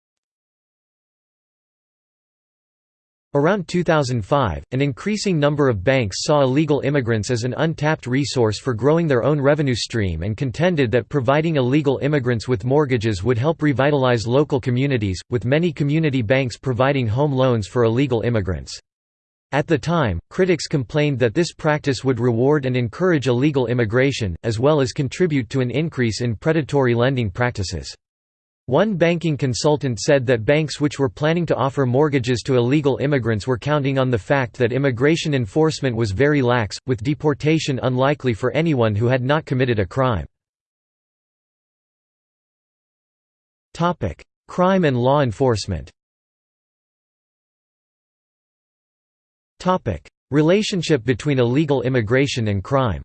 Around 2005, an increasing number of banks saw illegal immigrants as an untapped resource for growing their own revenue stream and contended that providing illegal immigrants with mortgages would help revitalize local communities, with many community banks providing home loans for illegal immigrants. At the time, critics complained that this practice would reward and encourage illegal immigration, as well as contribute to an increase in predatory lending practices. One banking consultant said that banks which were planning to offer mortgages to illegal immigrants were counting on the fact that immigration enforcement was very lax, with deportation unlikely for anyone who had not committed a crime. Crime and law enforcement Relationship between illegal immigration and crime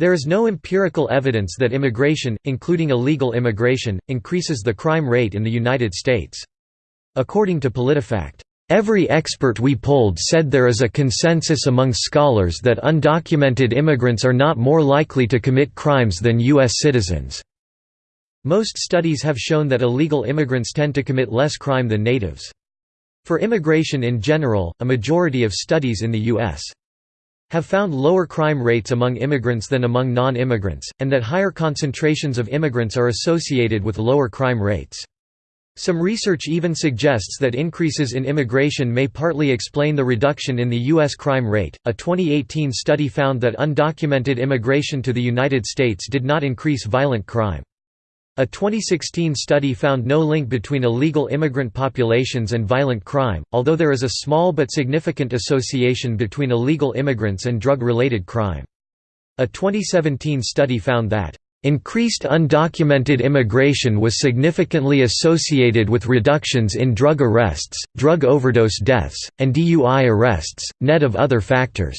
There is no empirical evidence that immigration, including illegal immigration, increases the crime rate in the United States. According to PolitiFact, Every expert we polled said there is a consensus among scholars that undocumented immigrants are not more likely to commit crimes than U.S. citizens. Most studies have shown that illegal immigrants tend to commit less crime than natives. For immigration in general, a majority of studies in the U.S. have found lower crime rates among immigrants than among non-immigrants, and that higher concentrations of immigrants are associated with lower crime rates. Some research even suggests that increases in immigration may partly explain the reduction in the U.S. crime rate. A 2018 study found that undocumented immigration to the United States did not increase violent crime. A 2016 study found no link between illegal immigrant populations and violent crime, although there is a small but significant association between illegal immigrants and drug-related crime. A 2017 study found that Increased undocumented immigration was significantly associated with reductions in drug arrests, drug overdose deaths, and DUI arrests, net of other factors.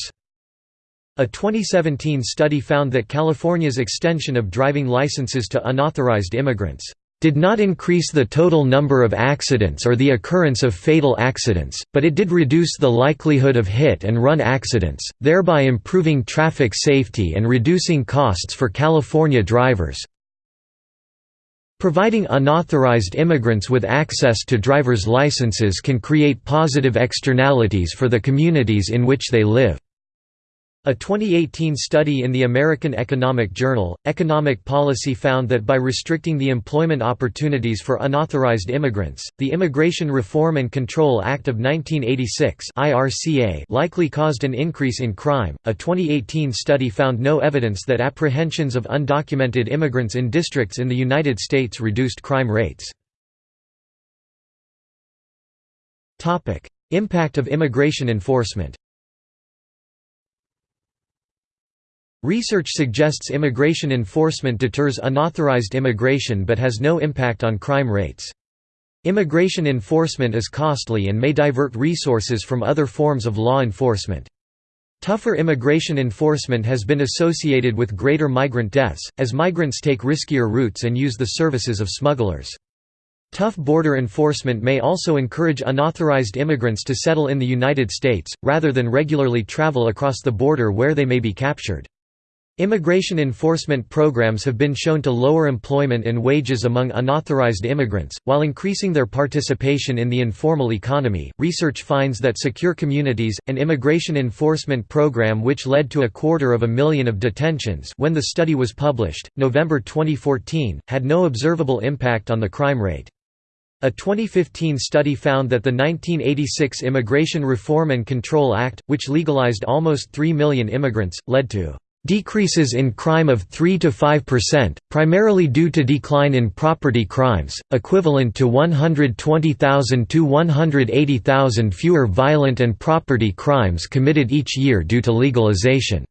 A 2017 study found that California's extension of driving licenses to unauthorized immigrants did not increase the total number of accidents or the occurrence of fatal accidents, but it did reduce the likelihood of hit-and-run accidents, thereby improving traffic safety and reducing costs for California drivers. Providing unauthorized immigrants with access to driver's licenses can create positive externalities for the communities in which they live. A 2018 study in the American Economic Journal, Economic Policy found that by restricting the employment opportunities for unauthorized immigrants, the Immigration Reform and Control Act of 1986 (IRCA) likely caused an increase in crime. A 2018 study found no evidence that apprehensions of undocumented immigrants in districts in the United States reduced crime rates. Impact of immigration enforcement. Research suggests immigration enforcement deters unauthorized immigration but has no impact on crime rates. Immigration enforcement is costly and may divert resources from other forms of law enforcement. Tougher immigration enforcement has been associated with greater migrant deaths, as migrants take riskier routes and use the services of smugglers. Tough border enforcement may also encourage unauthorized immigrants to settle in the United States, rather than regularly travel across the border where they may be captured. Immigration enforcement programs have been shown to lower employment and wages among unauthorized immigrants, while increasing their participation in the informal economy. Research finds that secure communities, an immigration enforcement program which led to a quarter of a million of detentions when the study was published, November 2014, had no observable impact on the crime rate. A 2015 study found that the 1986 Immigration Reform and Control Act, which legalized almost 3 million immigrants, led to Decreases in crime of 3 to 5%, primarily due to decline in property crimes, equivalent to 120,000 to 180,000 fewer violent and property crimes committed each year due to legalization.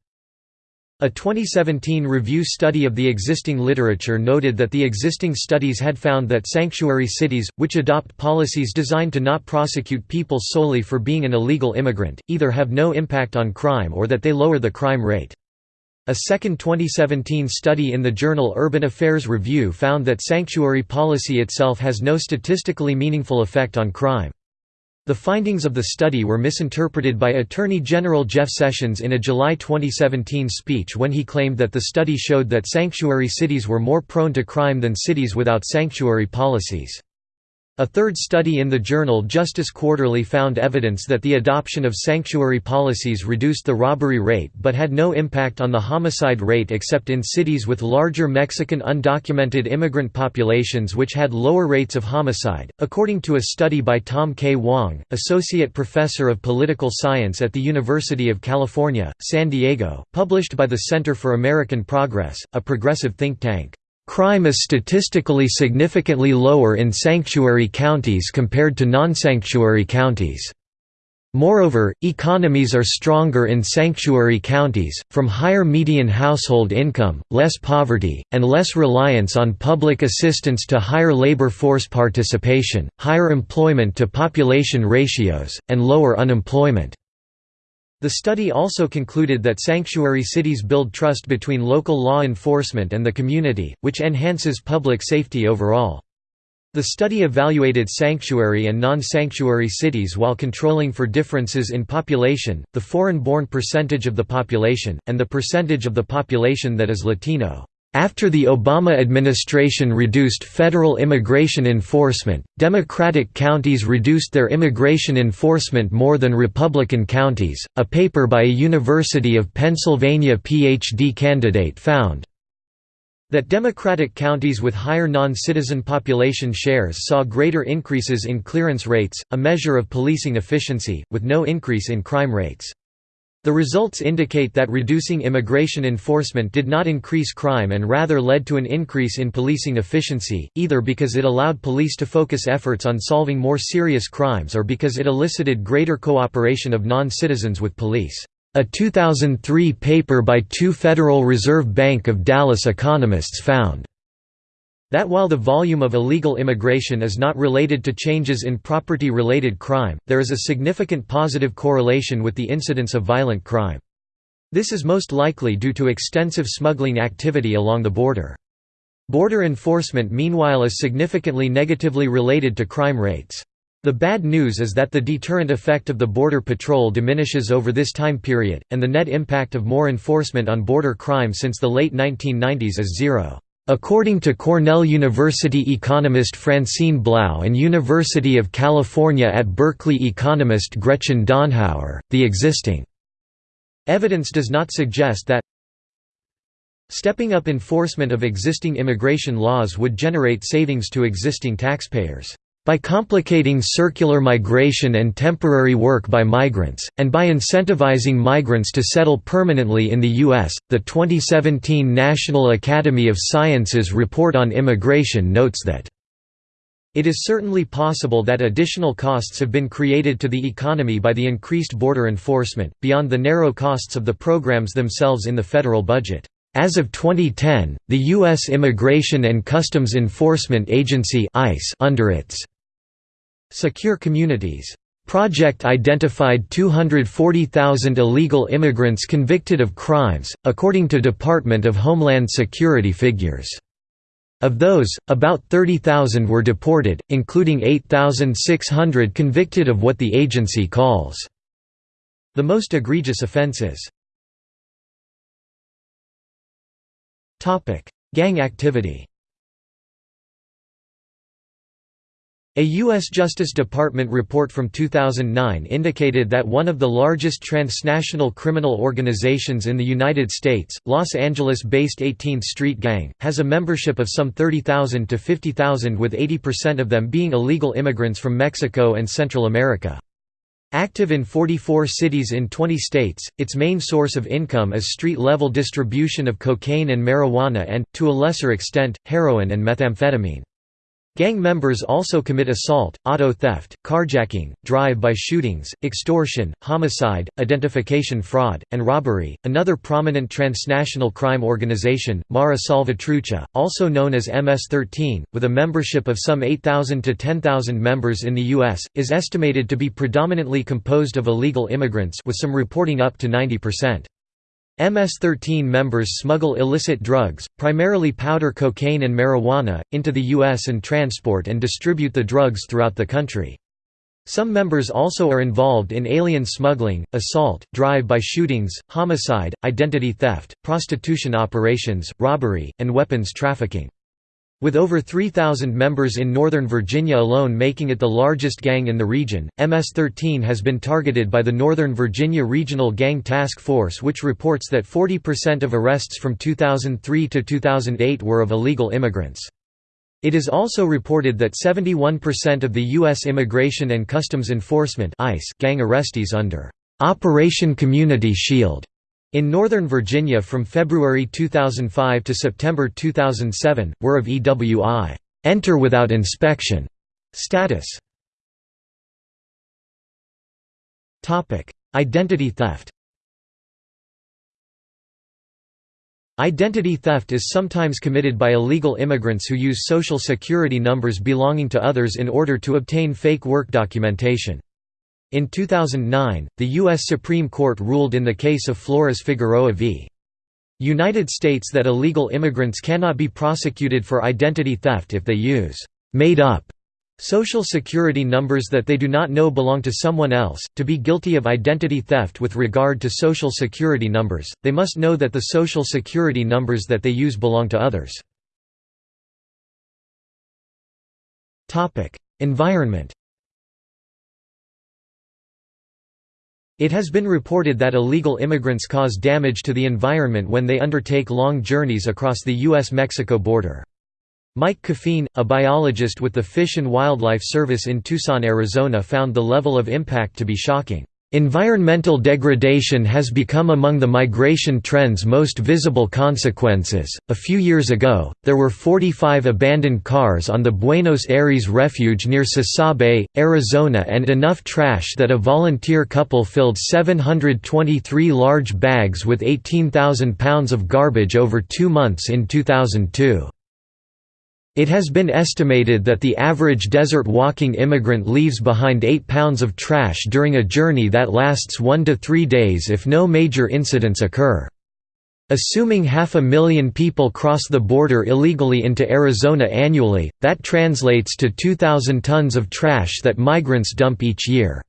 A 2017 review study of the existing literature noted that the existing studies had found that sanctuary cities, which adopt policies designed to not prosecute people solely for being an illegal immigrant, either have no impact on crime or that they lower the crime rate. A second 2017 study in the journal Urban Affairs Review found that sanctuary policy itself has no statistically meaningful effect on crime. The findings of the study were misinterpreted by Attorney General Jeff Sessions in a July 2017 speech when he claimed that the study showed that sanctuary cities were more prone to crime than cities without sanctuary policies. A third study in the journal Justice Quarterly found evidence that the adoption of sanctuary policies reduced the robbery rate but had no impact on the homicide rate except in cities with larger Mexican undocumented immigrant populations which had lower rates of homicide. According to a study by Tom K. Wong, Associate Professor of Political Science at the University of California, San Diego, published by the Center for American Progress, a progressive think tank. Crime is statistically significantly lower in sanctuary counties compared to non-sanctuary counties. Moreover, economies are stronger in sanctuary counties, from higher median household income, less poverty, and less reliance on public assistance to higher labor force participation, higher employment to population ratios, and lower unemployment. The study also concluded that sanctuary cities build trust between local law enforcement and the community, which enhances public safety overall. The study evaluated sanctuary and non-sanctuary cities while controlling for differences in population, the foreign-born percentage of the population, and the percentage of the population that is Latino. After the Obama administration reduced federal immigration enforcement, Democratic counties reduced their immigration enforcement more than Republican counties. A paper by a University of Pennsylvania PhD candidate found that Democratic counties with higher non-citizen population shares saw greater increases in clearance rates, a measure of policing efficiency, with no increase in crime rates. The results indicate that reducing immigration enforcement did not increase crime and rather led to an increase in policing efficiency, either because it allowed police to focus efforts on solving more serious crimes or because it elicited greater cooperation of non-citizens with police. A 2003 paper by two Federal Reserve Bank of Dallas economists found that while the volume of illegal immigration is not related to changes in property-related crime, there is a significant positive correlation with the incidence of violent crime. This is most likely due to extensive smuggling activity along the border. Border enforcement meanwhile is significantly negatively related to crime rates. The bad news is that the deterrent effect of the Border Patrol diminishes over this time period, and the net impact of more enforcement on border crime since the late 1990s is zero. According to Cornell University economist Francine Blau and University of California at Berkeley economist Gretchen Donehower, the existing evidence does not suggest that stepping up enforcement of existing immigration laws would generate savings to existing taxpayers. By complicating circular migration and temporary work by migrants, and by incentivizing migrants to settle permanently in the U.S., the 2017 National Academy of Sciences report on immigration notes that it is certainly possible that additional costs have been created to the economy by the increased border enforcement, beyond the narrow costs of the programs themselves in the federal budget. As of 2010, the U.S. Immigration and Customs Enforcement Agency ICE under its Secure Communities project identified 240,000 illegal immigrants convicted of crimes, according to Department of Homeland Security figures. Of those, about 30,000 were deported, including 8,600 convicted of what the agency calls the most egregious offenses. Gang activity A U.S. Justice Department report from 2009 indicated that one of the largest transnational criminal organizations in the United States, Los Angeles-based 18th Street Gang, has a membership of some 30,000 to 50,000 with 80% of them being illegal immigrants from Mexico and Central America. Active in 44 cities in 20 states, its main source of income is street-level distribution of cocaine and marijuana and, to a lesser extent, heroin and methamphetamine. Gang members also commit assault, auto theft, carjacking, drive-by shootings, extortion, homicide, identification fraud, and robbery. Another prominent transnational crime organization, Mara Salvatrucha, also known as MS-13, with a membership of some 8,000 to 10,000 members in the US, is estimated to be predominantly composed of illegal immigrants with some reporting up to 90%. MS-13 members smuggle illicit drugs, primarily powder cocaine and marijuana, into the U.S. and transport and distribute the drugs throughout the country. Some members also are involved in alien smuggling, assault, drive-by shootings, homicide, identity theft, prostitution operations, robbery, and weapons trafficking. With over 3,000 members in Northern Virginia alone making it the largest gang in the region, MS-13 has been targeted by the Northern Virginia Regional Gang Task Force which reports that 40% of arrests from 2003 to 2008 were of illegal immigrants. It is also reported that 71% of the U.S. Immigration and Customs Enforcement gang arrestees under Operation Community Shield in Northern Virginia from February 2005 to September 2007, were of EWI enter without inspection status. Identity theft Identity theft is sometimes committed by illegal immigrants who use social security numbers belonging to others in order to obtain fake work documentation. In 2009, the U.S. Supreme Court ruled in the case of Flores-Figueroa v. United States that illegal immigrants cannot be prosecuted for identity theft if they use made-up Social Security numbers that they do not know belong to someone else. To be guilty of identity theft with regard to Social Security numbers, they must know that the Social Security numbers that they use belong to others. Topic: Environment. It has been reported that illegal immigrants cause damage to the environment when they undertake long journeys across the US-Mexico border. Mike Coffeen, a biologist with the Fish and Wildlife Service in Tucson, Arizona found the level of impact to be shocking. Environmental degradation has become among the migration trend's most visible consequences. A few years ago, there were 45 abandoned cars on the Buenos Aires refuge near Sasabe, Arizona, and enough trash that a volunteer couple filled 723 large bags with 18,000 pounds of garbage over two months in 2002. It has been estimated that the average desert walking immigrant leaves behind 8 pounds of trash during a journey that lasts 1 to 3 days if no major incidents occur. Assuming half a million people cross the border illegally into Arizona annually, that translates to 2,000 tons of trash that migrants dump each year.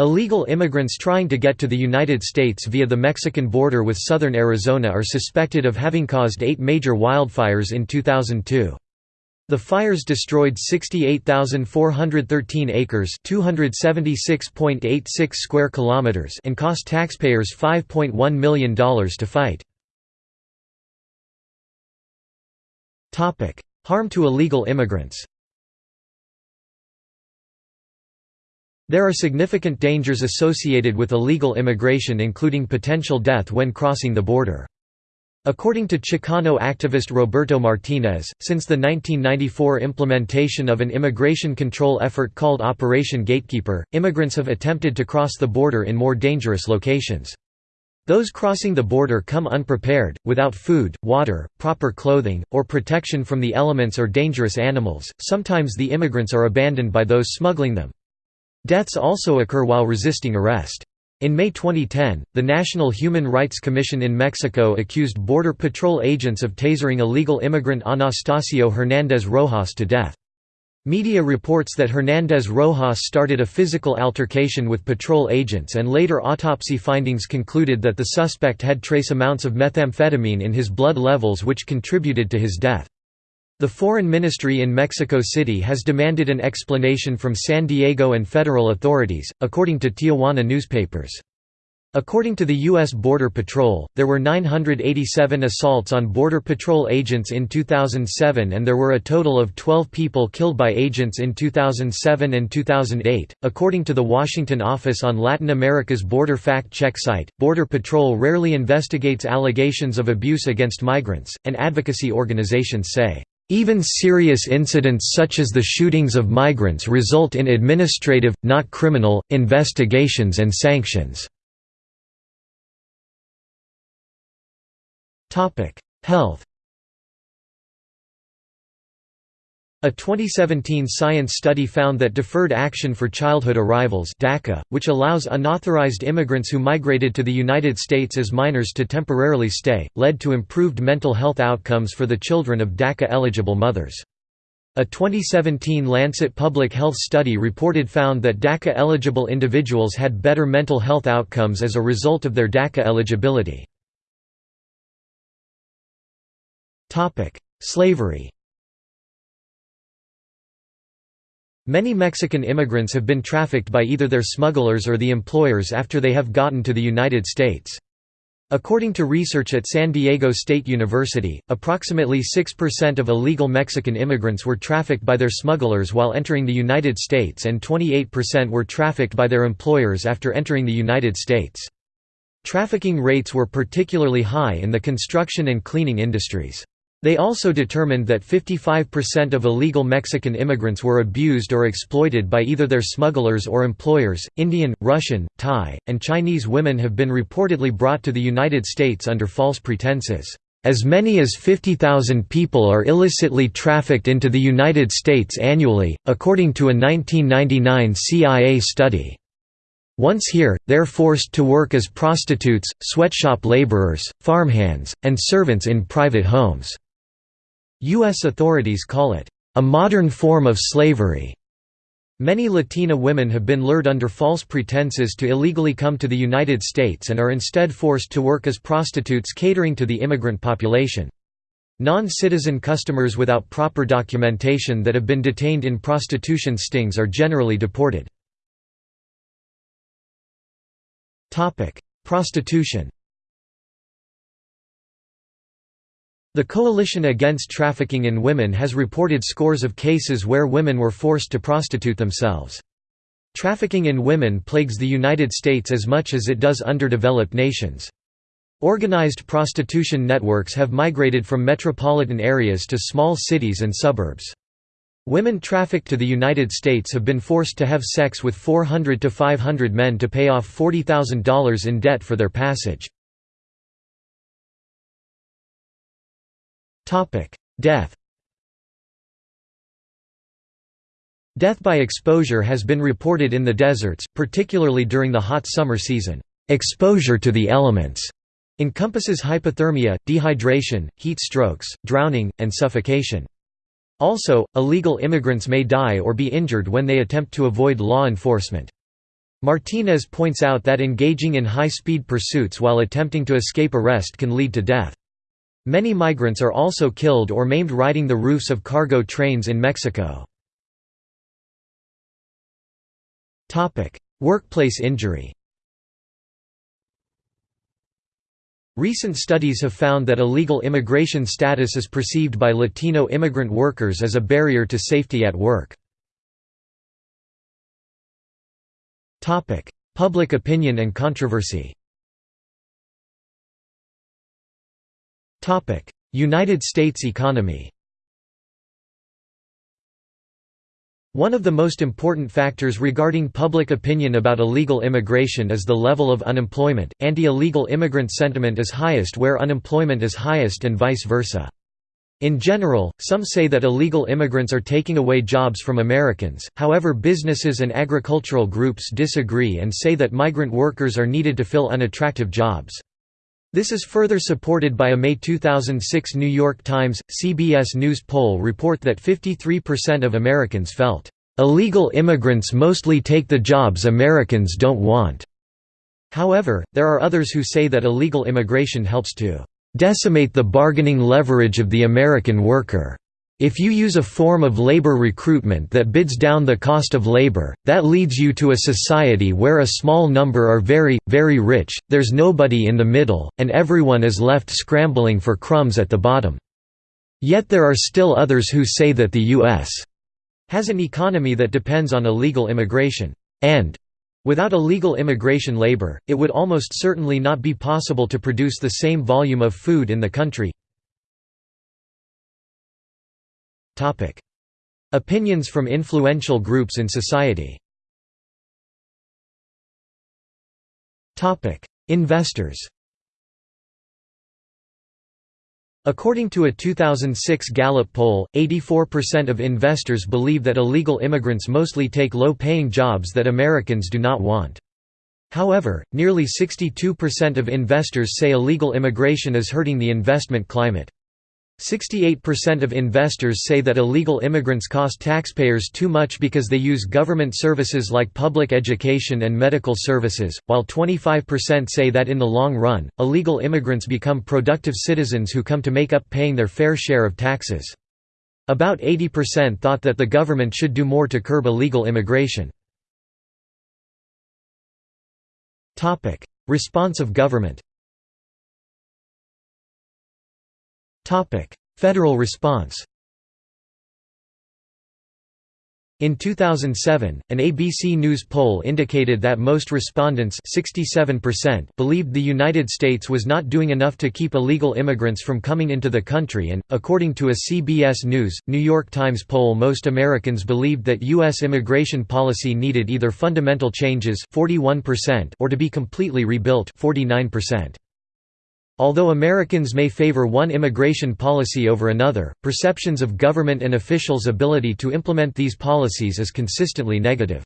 Illegal immigrants trying to get to the United States via the Mexican border with southern Arizona are suspected of having caused eight major wildfires in 2002. The fires destroyed 68,413 acres (276.86 square kilometers) and cost taxpayers $5.1 million to fight. Topic: Harm to illegal immigrants. There are significant dangers associated with illegal immigration including potential death when crossing the border. According to Chicano activist Roberto Martinez, since the 1994 implementation of an immigration control effort called Operation Gatekeeper, immigrants have attempted to cross the border in more dangerous locations. Those crossing the border come unprepared, without food, water, proper clothing, or protection from the elements or dangerous animals. Sometimes the immigrants are abandoned by those smuggling them. Deaths also occur while resisting arrest. In May 2010, the National Human Rights Commission in Mexico accused Border Patrol agents of tasering illegal immigrant Anastasio Hernández Rojas to death. Media reports that Hernández Rojas started a physical altercation with patrol agents and later autopsy findings concluded that the suspect had trace amounts of methamphetamine in his blood levels which contributed to his death. The Foreign Ministry in Mexico City has demanded an explanation from San Diego and federal authorities, according to Tijuana newspapers. According to the U.S. Border Patrol, there were 987 assaults on Border Patrol agents in 2007 and there were a total of 12 people killed by agents in 2007 and 2008. According to the Washington Office on Latin America's Border Fact Check site, Border Patrol rarely investigates allegations of abuse against migrants, and advocacy organizations say, even serious incidents such as the shootings of migrants result in administrative, not criminal, investigations and sanctions. Health A 2017 science study found that Deferred Action for Childhood Arrivals DACA, which allows unauthorized immigrants who migrated to the United States as minors to temporarily stay, led to improved mental health outcomes for the children of DACA-eligible mothers. A 2017 Lancet Public Health study reported found that DACA-eligible individuals had better mental health outcomes as a result of their DACA eligibility. Slavery Many Mexican immigrants have been trafficked by either their smugglers or the employers after they have gotten to the United States. According to research at San Diego State University, approximately 6% of illegal Mexican immigrants were trafficked by their smugglers while entering the United States and 28% were trafficked by their employers after entering the United States. Trafficking rates were particularly high in the construction and cleaning industries. They also determined that 55% of illegal Mexican immigrants were abused or exploited by either their smugglers or employers. Indian, Russian, Thai, and Chinese women have been reportedly brought to the United States under false pretenses. As many as 50,000 people are illicitly trafficked into the United States annually, according to a 1999 CIA study. Once here, they're forced to work as prostitutes, sweatshop laborers, farmhands, and servants in private homes. U.S. authorities call it a modern form of slavery. Many Latina women have been lured under false pretenses to illegally come to the United States and are instead forced to work as prostitutes catering to the immigrant population. Non-citizen customers without proper documentation that have been detained in prostitution stings are generally deported. Prostitution The Coalition Against Trafficking in Women has reported scores of cases where women were forced to prostitute themselves. Trafficking in women plagues the United States as much as it does underdeveloped nations. Organized prostitution networks have migrated from metropolitan areas to small cities and suburbs. Women trafficked to the United States have been forced to have sex with 400 to 500 men to pay off $40,000 in debt for their passage. Death Death by exposure has been reported in the deserts, particularly during the hot summer season. Exposure to the elements encompasses hypothermia, dehydration, heat strokes, drowning, and suffocation. Also, illegal immigrants may die or be injured when they attempt to avoid law enforcement. Martinez points out that engaging in high-speed pursuits while attempting to escape arrest can lead to death. Many migrants are also killed or maimed riding the roofs of cargo trains in Mexico. Workplace injury Recent studies have found that illegal immigration status is perceived by Latino immigrant workers as a barrier to safety at work. Public opinion and controversy United States economy One of the most important factors regarding public opinion about illegal immigration is the level of unemployment. Anti illegal immigrant sentiment is highest where unemployment is highest and vice versa. In general, some say that illegal immigrants are taking away jobs from Americans, however, businesses and agricultural groups disagree and say that migrant workers are needed to fill unattractive jobs. This is further supported by a May 2006 New York Times, CBS News poll report that 53% of Americans felt, "...illegal immigrants mostly take the jobs Americans don't want." However, there are others who say that illegal immigration helps to "...decimate the bargaining leverage of the American worker." If you use a form of labor recruitment that bids down the cost of labor, that leads you to a society where a small number are very, very rich, there's nobody in the middle, and everyone is left scrambling for crumbs at the bottom. Yet there are still others who say that the U.S. has an economy that depends on illegal immigration, and Without illegal immigration labor, it would almost certainly not be possible to produce the same volume of food in the country. Opinions from influential groups in society Investors According to a 2006 Gallup poll, 84% of investors believe that illegal immigrants mostly take low-paying jobs that Americans do not want. However, nearly 62% of investors say illegal immigration is hurting the investment climate. 68% of investors say that illegal immigrants cost taxpayers too much because they use government services like public education and medical services, while 25% say that in the long run, illegal immigrants become productive citizens who come to make up paying their fair share of taxes. About 80% thought that the government should do more to curb illegal immigration. Response of government Federal response In 2007, an ABC News poll indicated that most respondents 67% believed the United States was not doing enough to keep illegal immigrants from coming into the country and, according to a CBS News, New York Times poll most Americans believed that U.S. immigration policy needed either fundamental changes 41% or to be completely rebuilt 49%. Although Americans may favor one immigration policy over another, perceptions of government and officials' ability to implement these policies is consistently negative.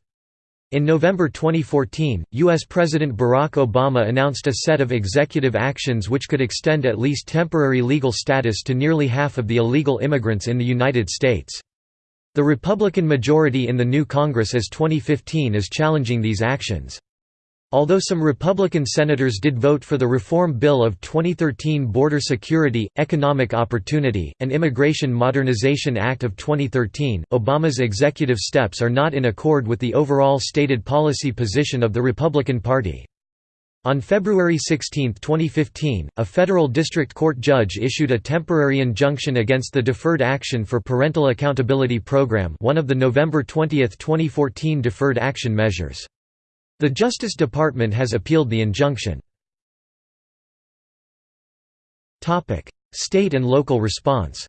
In November 2014, U.S. President Barack Obama announced a set of executive actions which could extend at least temporary legal status to nearly half of the illegal immigrants in the United States. The Republican majority in the new Congress as 2015 is challenging these actions. Although some Republican senators did vote for the Reform Bill of 2013 Border Security, Economic Opportunity, and Immigration Modernization Act of 2013, Obama's executive steps are not in accord with the overall stated policy position of the Republican Party. On February 16, 2015, a federal district court judge issued a temporary injunction against the Deferred Action for Parental Accountability Program one of the November 20, 2014 deferred action measures. The Justice Department has appealed the injunction. State and local response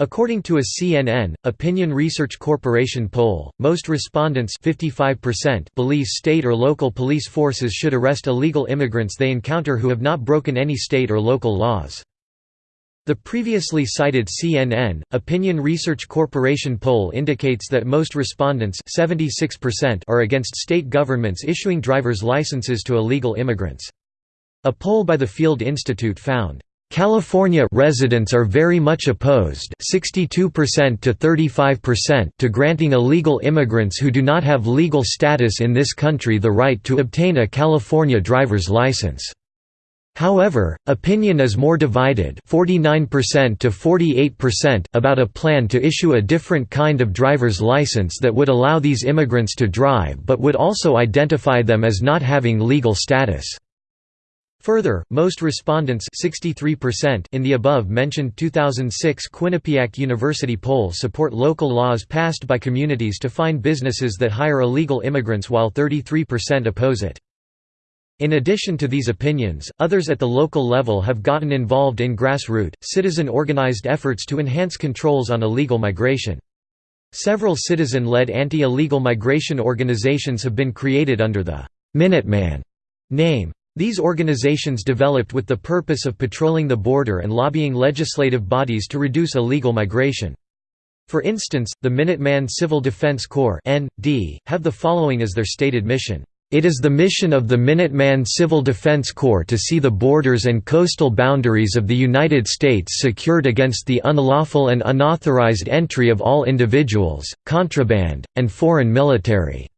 According to a CNN, Opinion Research Corporation poll, most respondents 55% believe state or local police forces should arrest illegal immigrants they encounter who have not broken any state or local laws. The previously cited CNN, Opinion Research Corporation poll indicates that most respondents 76% are against state governments issuing driver's licenses to illegal immigrants. A poll by the Field Institute found, "...California residents are very much opposed 62% to 35% to granting illegal immigrants who do not have legal status in this country the right to obtain a California driver's license." However, opinion is more divided 49% to 48% about a plan to issue a different kind of driver's license that would allow these immigrants to drive but would also identify them as not having legal status. Further, most respondents 63% in the above-mentioned 2006 Quinnipiac University poll support local laws passed by communities to fine businesses that hire illegal immigrants while 33% oppose it. In addition to these opinions, others at the local level have gotten involved in grassroots, citizen-organized efforts to enhance controls on illegal migration. Several citizen-led anti-illegal migration organizations have been created under the «Minuteman» name. These organizations developed with the purpose of patrolling the border and lobbying legislative bodies to reduce illegal migration. For instance, the Minuteman Civil Defense Corps have the following as their stated mission it is the mission of the Minuteman Civil Defense Corps to see the borders and coastal boundaries of the United States secured against the unlawful and unauthorized entry of all individuals, contraband, and foreign military.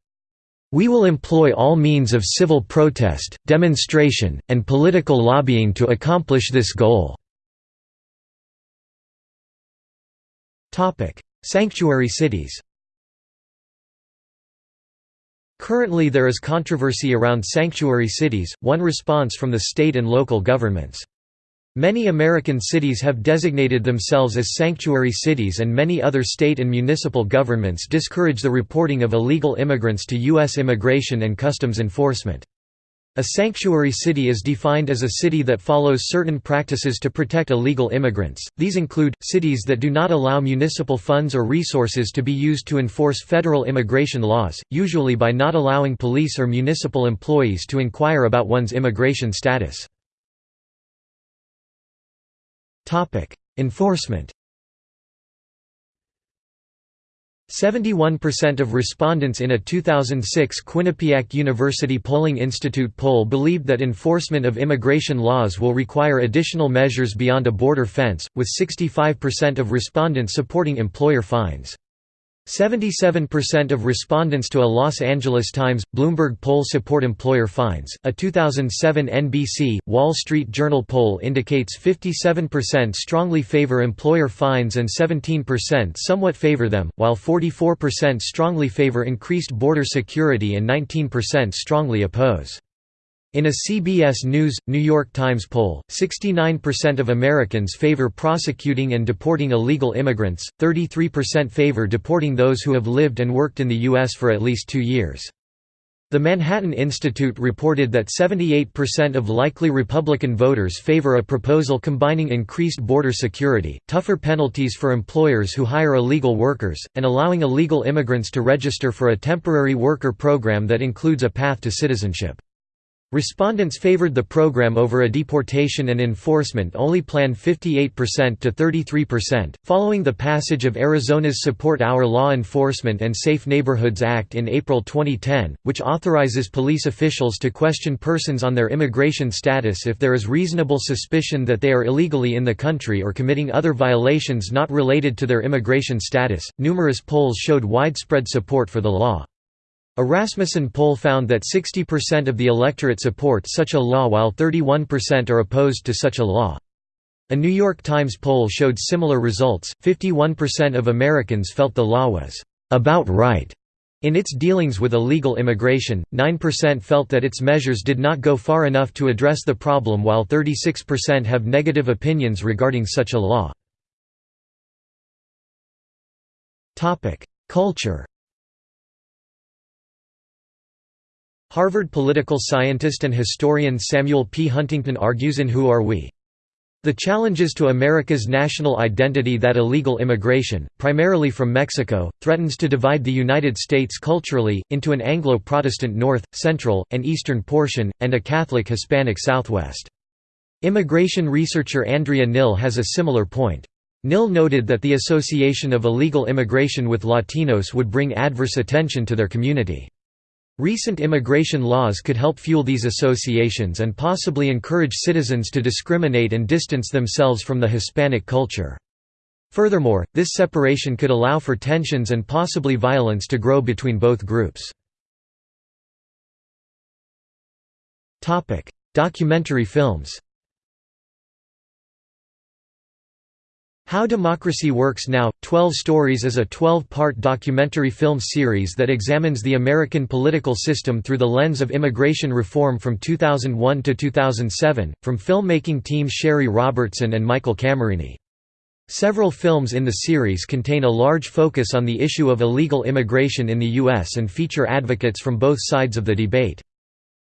We will employ all means of civil protest, demonstration, and political lobbying to accomplish this goal. Sanctuary cities Currently there is controversy around sanctuary cities, one response from the state and local governments. Many American cities have designated themselves as sanctuary cities and many other state and municipal governments discourage the reporting of illegal immigrants to U.S. Immigration and Customs Enforcement. A sanctuary city is defined as a city that follows certain practices to protect illegal immigrants. These include cities that do not allow municipal funds or resources to be used to enforce federal immigration laws, usually by not allowing police or municipal employees to inquire about one's immigration status. Topic: Enforcement 71% of respondents in a 2006 Quinnipiac University Polling Institute poll believed that enforcement of immigration laws will require additional measures beyond a border fence, with 65% of respondents supporting employer fines. 77% of respondents to a Los Angeles Times Bloomberg poll support employer fines. A 2007 NBC Wall Street Journal poll indicates 57% strongly favor employer fines and 17% somewhat favor them, while 44% strongly favor increased border security and 19% strongly oppose. In a CBS News, New York Times poll, 69% of Americans favor prosecuting and deporting illegal immigrants, 33% favor deporting those who have lived and worked in the U.S. for at least two years. The Manhattan Institute reported that 78% of likely Republican voters favor a proposal combining increased border security, tougher penalties for employers who hire illegal workers, and allowing illegal immigrants to register for a temporary worker program that includes a path to citizenship. Respondents favored the program over a deportation and enforcement only plan 58% to 33%. Following the passage of Arizona's Support Our Law Enforcement and Safe Neighborhoods Act in April 2010, which authorizes police officials to question persons on their immigration status if there is reasonable suspicion that they are illegally in the country or committing other violations not related to their immigration status, numerous polls showed widespread support for the law. A Rasmussen poll found that 60% of the electorate support such a law while 31% are opposed to such a law. A New York Times poll showed similar results, 51% of Americans felt the law was «about right» in its dealings with illegal immigration, 9% felt that its measures did not go far enough to address the problem while 36% have negative opinions regarding such a law. Culture Harvard political scientist and historian Samuel P. Huntington argues in Who Are We? The challenges to America's national identity that illegal immigration, primarily from Mexico, threatens to divide the United States culturally, into an Anglo-Protestant North, Central, and Eastern portion, and a Catholic-Hispanic Southwest. Immigration researcher Andrea Nill has a similar point. Nill noted that the association of illegal immigration with Latinos would bring adverse attention to their community. Recent immigration laws could help fuel these associations and possibly encourage citizens to discriminate and distance themselves from the Hispanic culture. Furthermore, this separation could allow for tensions and possibly violence to grow between both groups. Documentary films How Democracy Works Now, 12 Stories is a 12-part documentary film series that examines the American political system through the lens of immigration reform from 2001 to 2007, from filmmaking team Shari Robertson and Michael Camerini. Several films in the series contain a large focus on the issue of illegal immigration in the U.S. and feature advocates from both sides of the debate.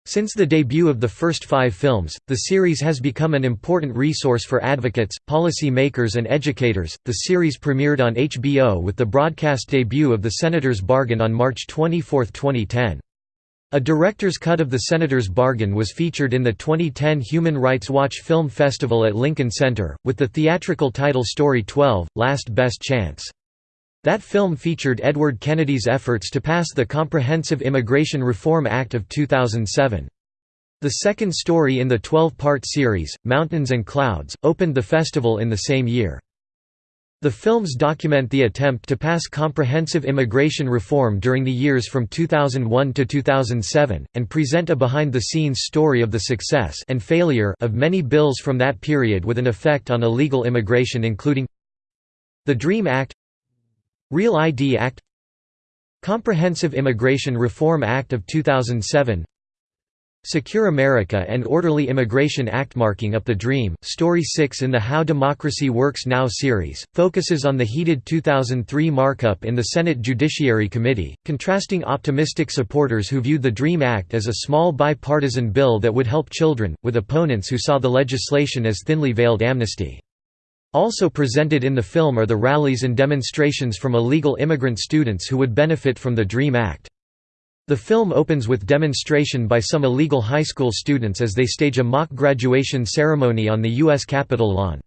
Since the debut of the first five films, the series has become an important resource for advocates, policy makers, and educators. The series premiered on HBO with the broadcast debut of The Senator's Bargain on March 24, 2010. A director's cut of The Senator's Bargain was featured in the 2010 Human Rights Watch Film Festival at Lincoln Center, with the theatrical title Story 12 Last Best Chance. That film featured Edward Kennedy's efforts to pass the Comprehensive Immigration Reform Act of 2007. The second story in the 12-part series, Mountains and Clouds, opened the festival in the same year. The films document the attempt to pass comprehensive immigration reform during the years from 2001 to 2007, and present a behind-the-scenes story of the success and failure of many bills from that period with an effect on illegal immigration including the DREAM Act Real ID Act Comprehensive Immigration Reform Act of 2007 Secure America and Orderly Immigration Act Marking Up the Dream, Story 6 in the How Democracy Works Now series, focuses on the heated 2003 markup in the Senate Judiciary Committee, contrasting optimistic supporters who viewed the DREAM Act as a small bipartisan bill that would help children, with opponents who saw the legislation as thinly veiled amnesty. Also presented in the film are the rallies and demonstrations from illegal immigrant students who would benefit from the DREAM Act. The film opens with demonstration by some illegal high school students as they stage a mock graduation ceremony on the U.S. Capitol lawn.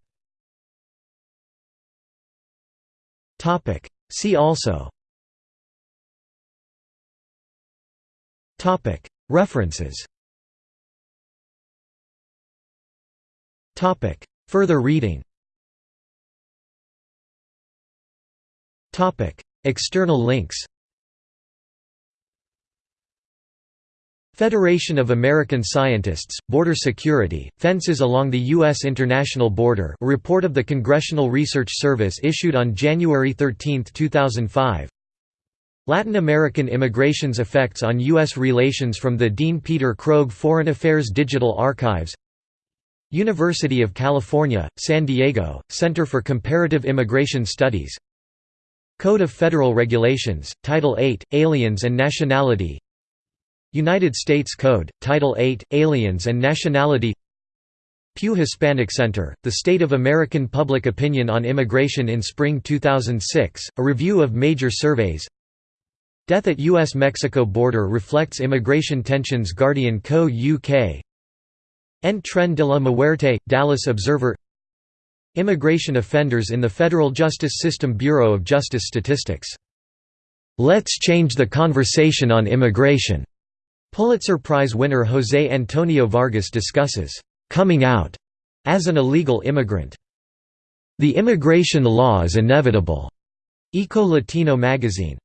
See also References Further reading External links Federation of American Scientists, Border Security, Fences Along the U.S. International Border a report of the Congressional Research Service issued on January 13, 2005 Latin American immigration's effects on U.S. relations from the Dean Peter Krogh Foreign Affairs Digital Archives University of California, San Diego, Center for Comparative Immigration Studies Code of Federal Regulations, Title 8, Aliens and Nationality United States Code, Title 8, Aliens and Nationality Pew Hispanic Center, The State of American Public Opinion on Immigration in Spring 2006, a review of major surveys Death at U.S.-Mexico border reflects immigration tensions Guardian Co. UK En tren de la muerte, Dallas Observer Immigration offenders in the Federal Justice System Bureau of Justice Statistics. "'Let's change the conversation on immigration' Pulitzer Prize winner José Antonio Vargas discusses, "'coming out' as an illegal immigrant. The immigration law is inevitable. Eco Latino magazine.